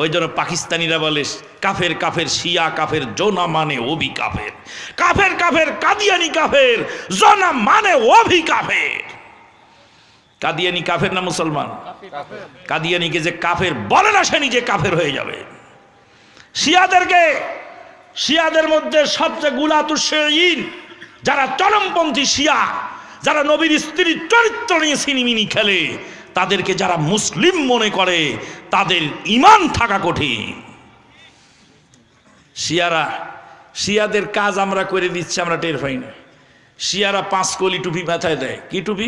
[SPEAKER 1] ওই জন্য পাকিস্তানিরা বলে কাফের কাফের শিয়া কাফের জোনা মানে অভি কাফের কাফের কাফের কাদিয়ানি কাফের জোনা মানে অভি কাফের কাদিয়ানি কাফের না মুসলমান কাদিয়ানিকে যে কাফের বলে না সে নিজে কাফের হয়ে যাবে শিয়াদেরকে শিয়াদের মধ্যে সবচেয়ে গুলাতুসীন যারা চরমপন্থী শিয়া যারা নবীর স্ত্রীর চরিত্র নিয়ে সিনিমিনি খেলে তাদেরকে যারা মুসলিম মনে করে তাদের ইমান থাকা কঠিন শিয়ারা শিয়াদের কাজ আমরা করে দিচ্ছি আমরা টের পাই না শিয়ারা পাঁচ কলি টুপি মাথায় দেয় কি টুপি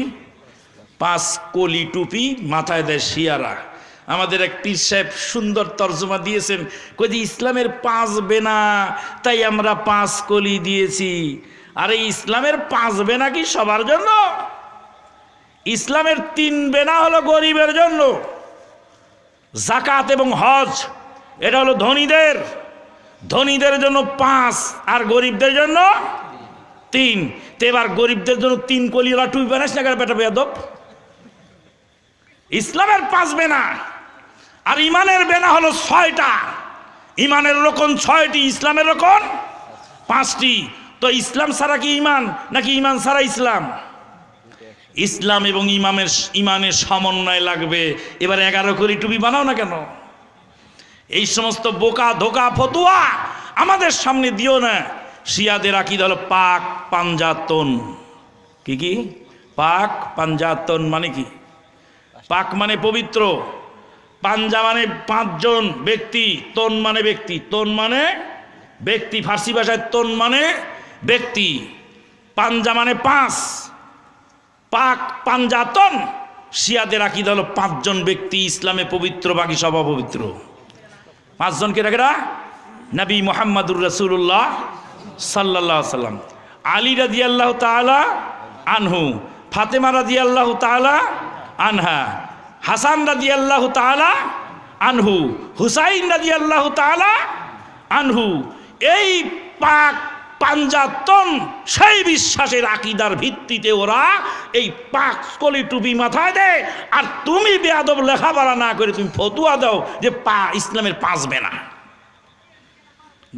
[SPEAKER 1] পাঁচ কলি টুপি মাথায় দেয় শিয়ারা আমাদের এক পীর সাহেব সুন্দর তর্জমা দিয়েছেন কদি ইসলামের পাঁচ বেনা তাই আমরা পাঁচ কলি দিয়েছি আরে ইসলামের পাঁচ বেনা কি সবার জন্য ইসলামের তিন বেনা হলো গরিবের জন্য জাকাত এবং হজ এটা হলো ধনীদের ধনীদের জন্য পাঁচ আর গরিবদের জন্য তিন তো এবার গরিবদের জন্য তিন কলি ওরা টুপি বানাস না বেটা বেদব ইসলামের পাঁচ বেনা আর ইমানের বেনা হলো ছয়টা ইমানের রকম ছয়টি ইসলামের রকম পাঁচটি তো ইসলাম ছাড়া কি ইমান নাকি ইমান ছাড়া ইসলাম ইসলাম এবং ইমামের ইমানের সমন্বয় লাগবে এবার এগারো করে টুপি বানাও না কেন এই সমস্ত বোকা ধোকা ফতুয়া আমাদের সামনে দিও না শিয়াদের আকিদ হল পাক পাঞ্জাতন কি কি পাক পাঞ্জাতন মানে কি পাক মানে পবিত্র পাঞ্জা মানে পাঁচজন ব্যক্তি তন মানে ব্যক্তি তন মানে ব্যক্তি ফার্সি ভাষায় তন মানে ব্যক্তি পাঞ্জা মানে পাঁচ পাক পাঞ্জাতন শিয়াদের আকিদ হলো পাঁচজন ব্যক্তি ইসলামে পবিত্র বাকি সব অপবিত্র পাঁচজনকে রাখেরা নবী মোহাম্মদুর রসুল্লাহ সাল্লা সাল্লাম আলী রাজিয়াল্লাহ আল্লাহ তালা আনহু ফাতেমা রাজিয়াল্লাহ আল্লাহ তালা আনহা হাসান রাজি আল্লাহ তালা আনহু হুসাইন রাজি আল্লাহ তালা আনহু এই পাক পাঞ্জাতন সেই বিশ্বাসের আকিদার ভিত্তিতে ওরা এই পাক কলি টুপি মাথায় দেয় আর তুমি বেয়াদব লেখাপড়া না করে তুমি ফতুয়া দাও যে পা ইসলামের পাঁচবে না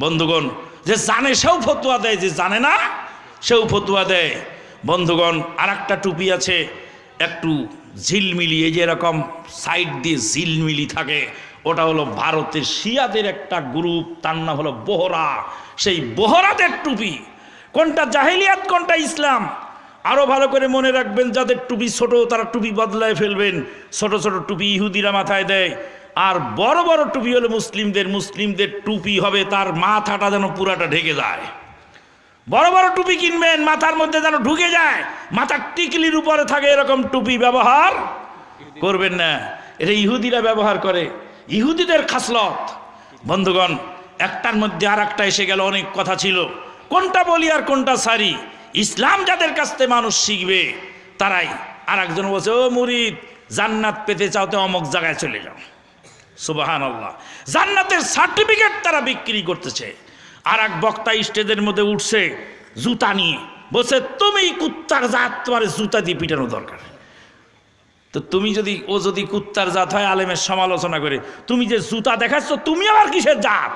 [SPEAKER 1] বন্ধুগণ যে জানে সেও ফতুয়া দেয় যে জানে না সেও ফতুয়া দেয় বন্ধুগণ আর একটা টুপি আছে একটু ঝিলমিলি এই যেরকম সাইড দিয়ে ঝিলমিলি থাকে ওটা হলো ভারতের শিয়াদের একটা গ্রুপ তার নাম হলো বোহরা সেই বোহরাদের টুপি কোনটা জাহেলিয়াত কোনটা ইসলাম আরও ভালো করে মনে রাখবেন যাদের টুপি ছোট তারা টুপি বদলায় ফেলবেন ছোট ছোট টুপি ইহুদিরা মাথায় দেয় আর বড় বড় টুপি হলো মুসলিমদের মুসলিমদের টুপি হবে তার মাথাটা যেন পুরাটা ঢেকে যায় বড় বড় টুপি কিনবেন মাথার মধ্যে যেন ঢুকে যায় মাথার টিকলির উপরে থাকে এরকম টুপি ব্যবহার করবেন না এটা ইহুদিরা ব্যবহার করে ইহুদিদের খাসলত বন্ধুগণ একটার মধ্যে আর একটা এসে গেল অনেক কথা ছিল কোনটা বলি আর কোনটা সারি ইসলাম যাদের কাছ থেকে মানুষ শিখবে তারাই আর একজন বলছে ও মুরিদ জান্নাত পেতে চাও তো অমক জায়গায় চলে যাও সুবাহান জান্নাতের সার্টিফিকেট তারা বিক্রি করতেছে আর এক বক্তা স্টেজের মধ্যে উঠছে জুতা নিয়ে বলছে তুমি কুত্তার জাত তোমার জুতা দিয়ে পিটানো দরকার তো তুমি যদি ও যদি কুত্তার জাত হয় আলেমের সমালোচনা করে তুমি যে জুতা দেখাচ্ছ তুমি আবার কিসের জাত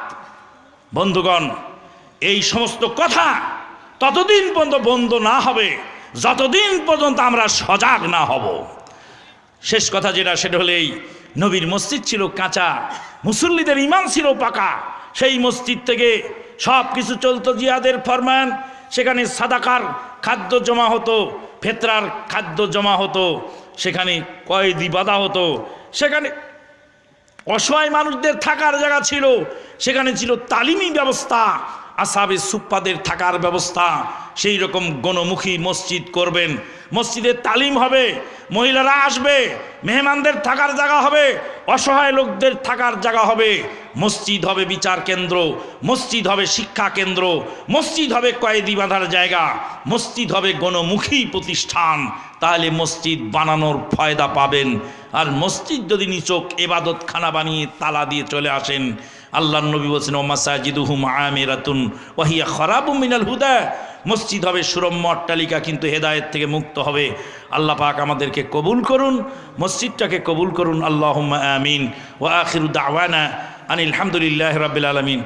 [SPEAKER 1] বন্ধুগণ এই সমস্ত কথা ততদিন পর্যন্ত বন্ধ না হবে যতদিন পর্যন্ত আমরা সজাগ না হব শেষ কথা যেটা সেটা হলেই নবীর মসজিদ ছিল কাঁচা মুসল্লিদের ইমান ছিল পাকা সেই মসজিদ থেকে সব কিছু চলতো জিয়াদের ফরমান সেখানে সাদাকার খাদ্য জমা হতো ফেতরার খাদ্য জমা হতো সেখানে কয়েদি বাধা হতো সেখানে অসহায় মানুষদের থাকার জায়গা ছিল সেখানে ছিল তালিমি ব্যবস্থা আসাবে সুপ্পাদের থাকার ব্যবস্থা সেই রকম গণমুখী মসজিদ করবেন মসজিদের তালিম হবে মহিলারা আসবে মেহমানদের থাকার জায়গা হবে অসহায় লোকদের থাকার জায়গা হবে মসজিদ হবে বিচার কেন্দ্র মসজিদ হবে শিক্ষা কেন্দ্র মসজিদ হবে কয়েদি বাঁধার জায়গা মসজিদ হবে গণমুখী প্রতিষ্ঠান তাহলে মসজিদ বানানোর ফয়দা পাবেন আর মসজিদ যদি নিচোক এবাদতখানা বানিয়ে তালা দিয়ে চলে আসেন আল্লাহ নবী বলছেন ও মাসাজিদুহুম আমেরাতুন ওয়াহিয়া খরাবু মিনাল হুদা মসজিদ হবে সুরম্য অট্টালিকা কিন্তু হেদায়েত থেকে মুক্ত হবে আল্লাহ পাক আমাদেরকে কবুল করুন মসজিদটাকে কবুল করুন আল্লাহ আমিন ও আখির দাওয়ানা আনিল হামদুলিল্লাহ রাবিল আলমিন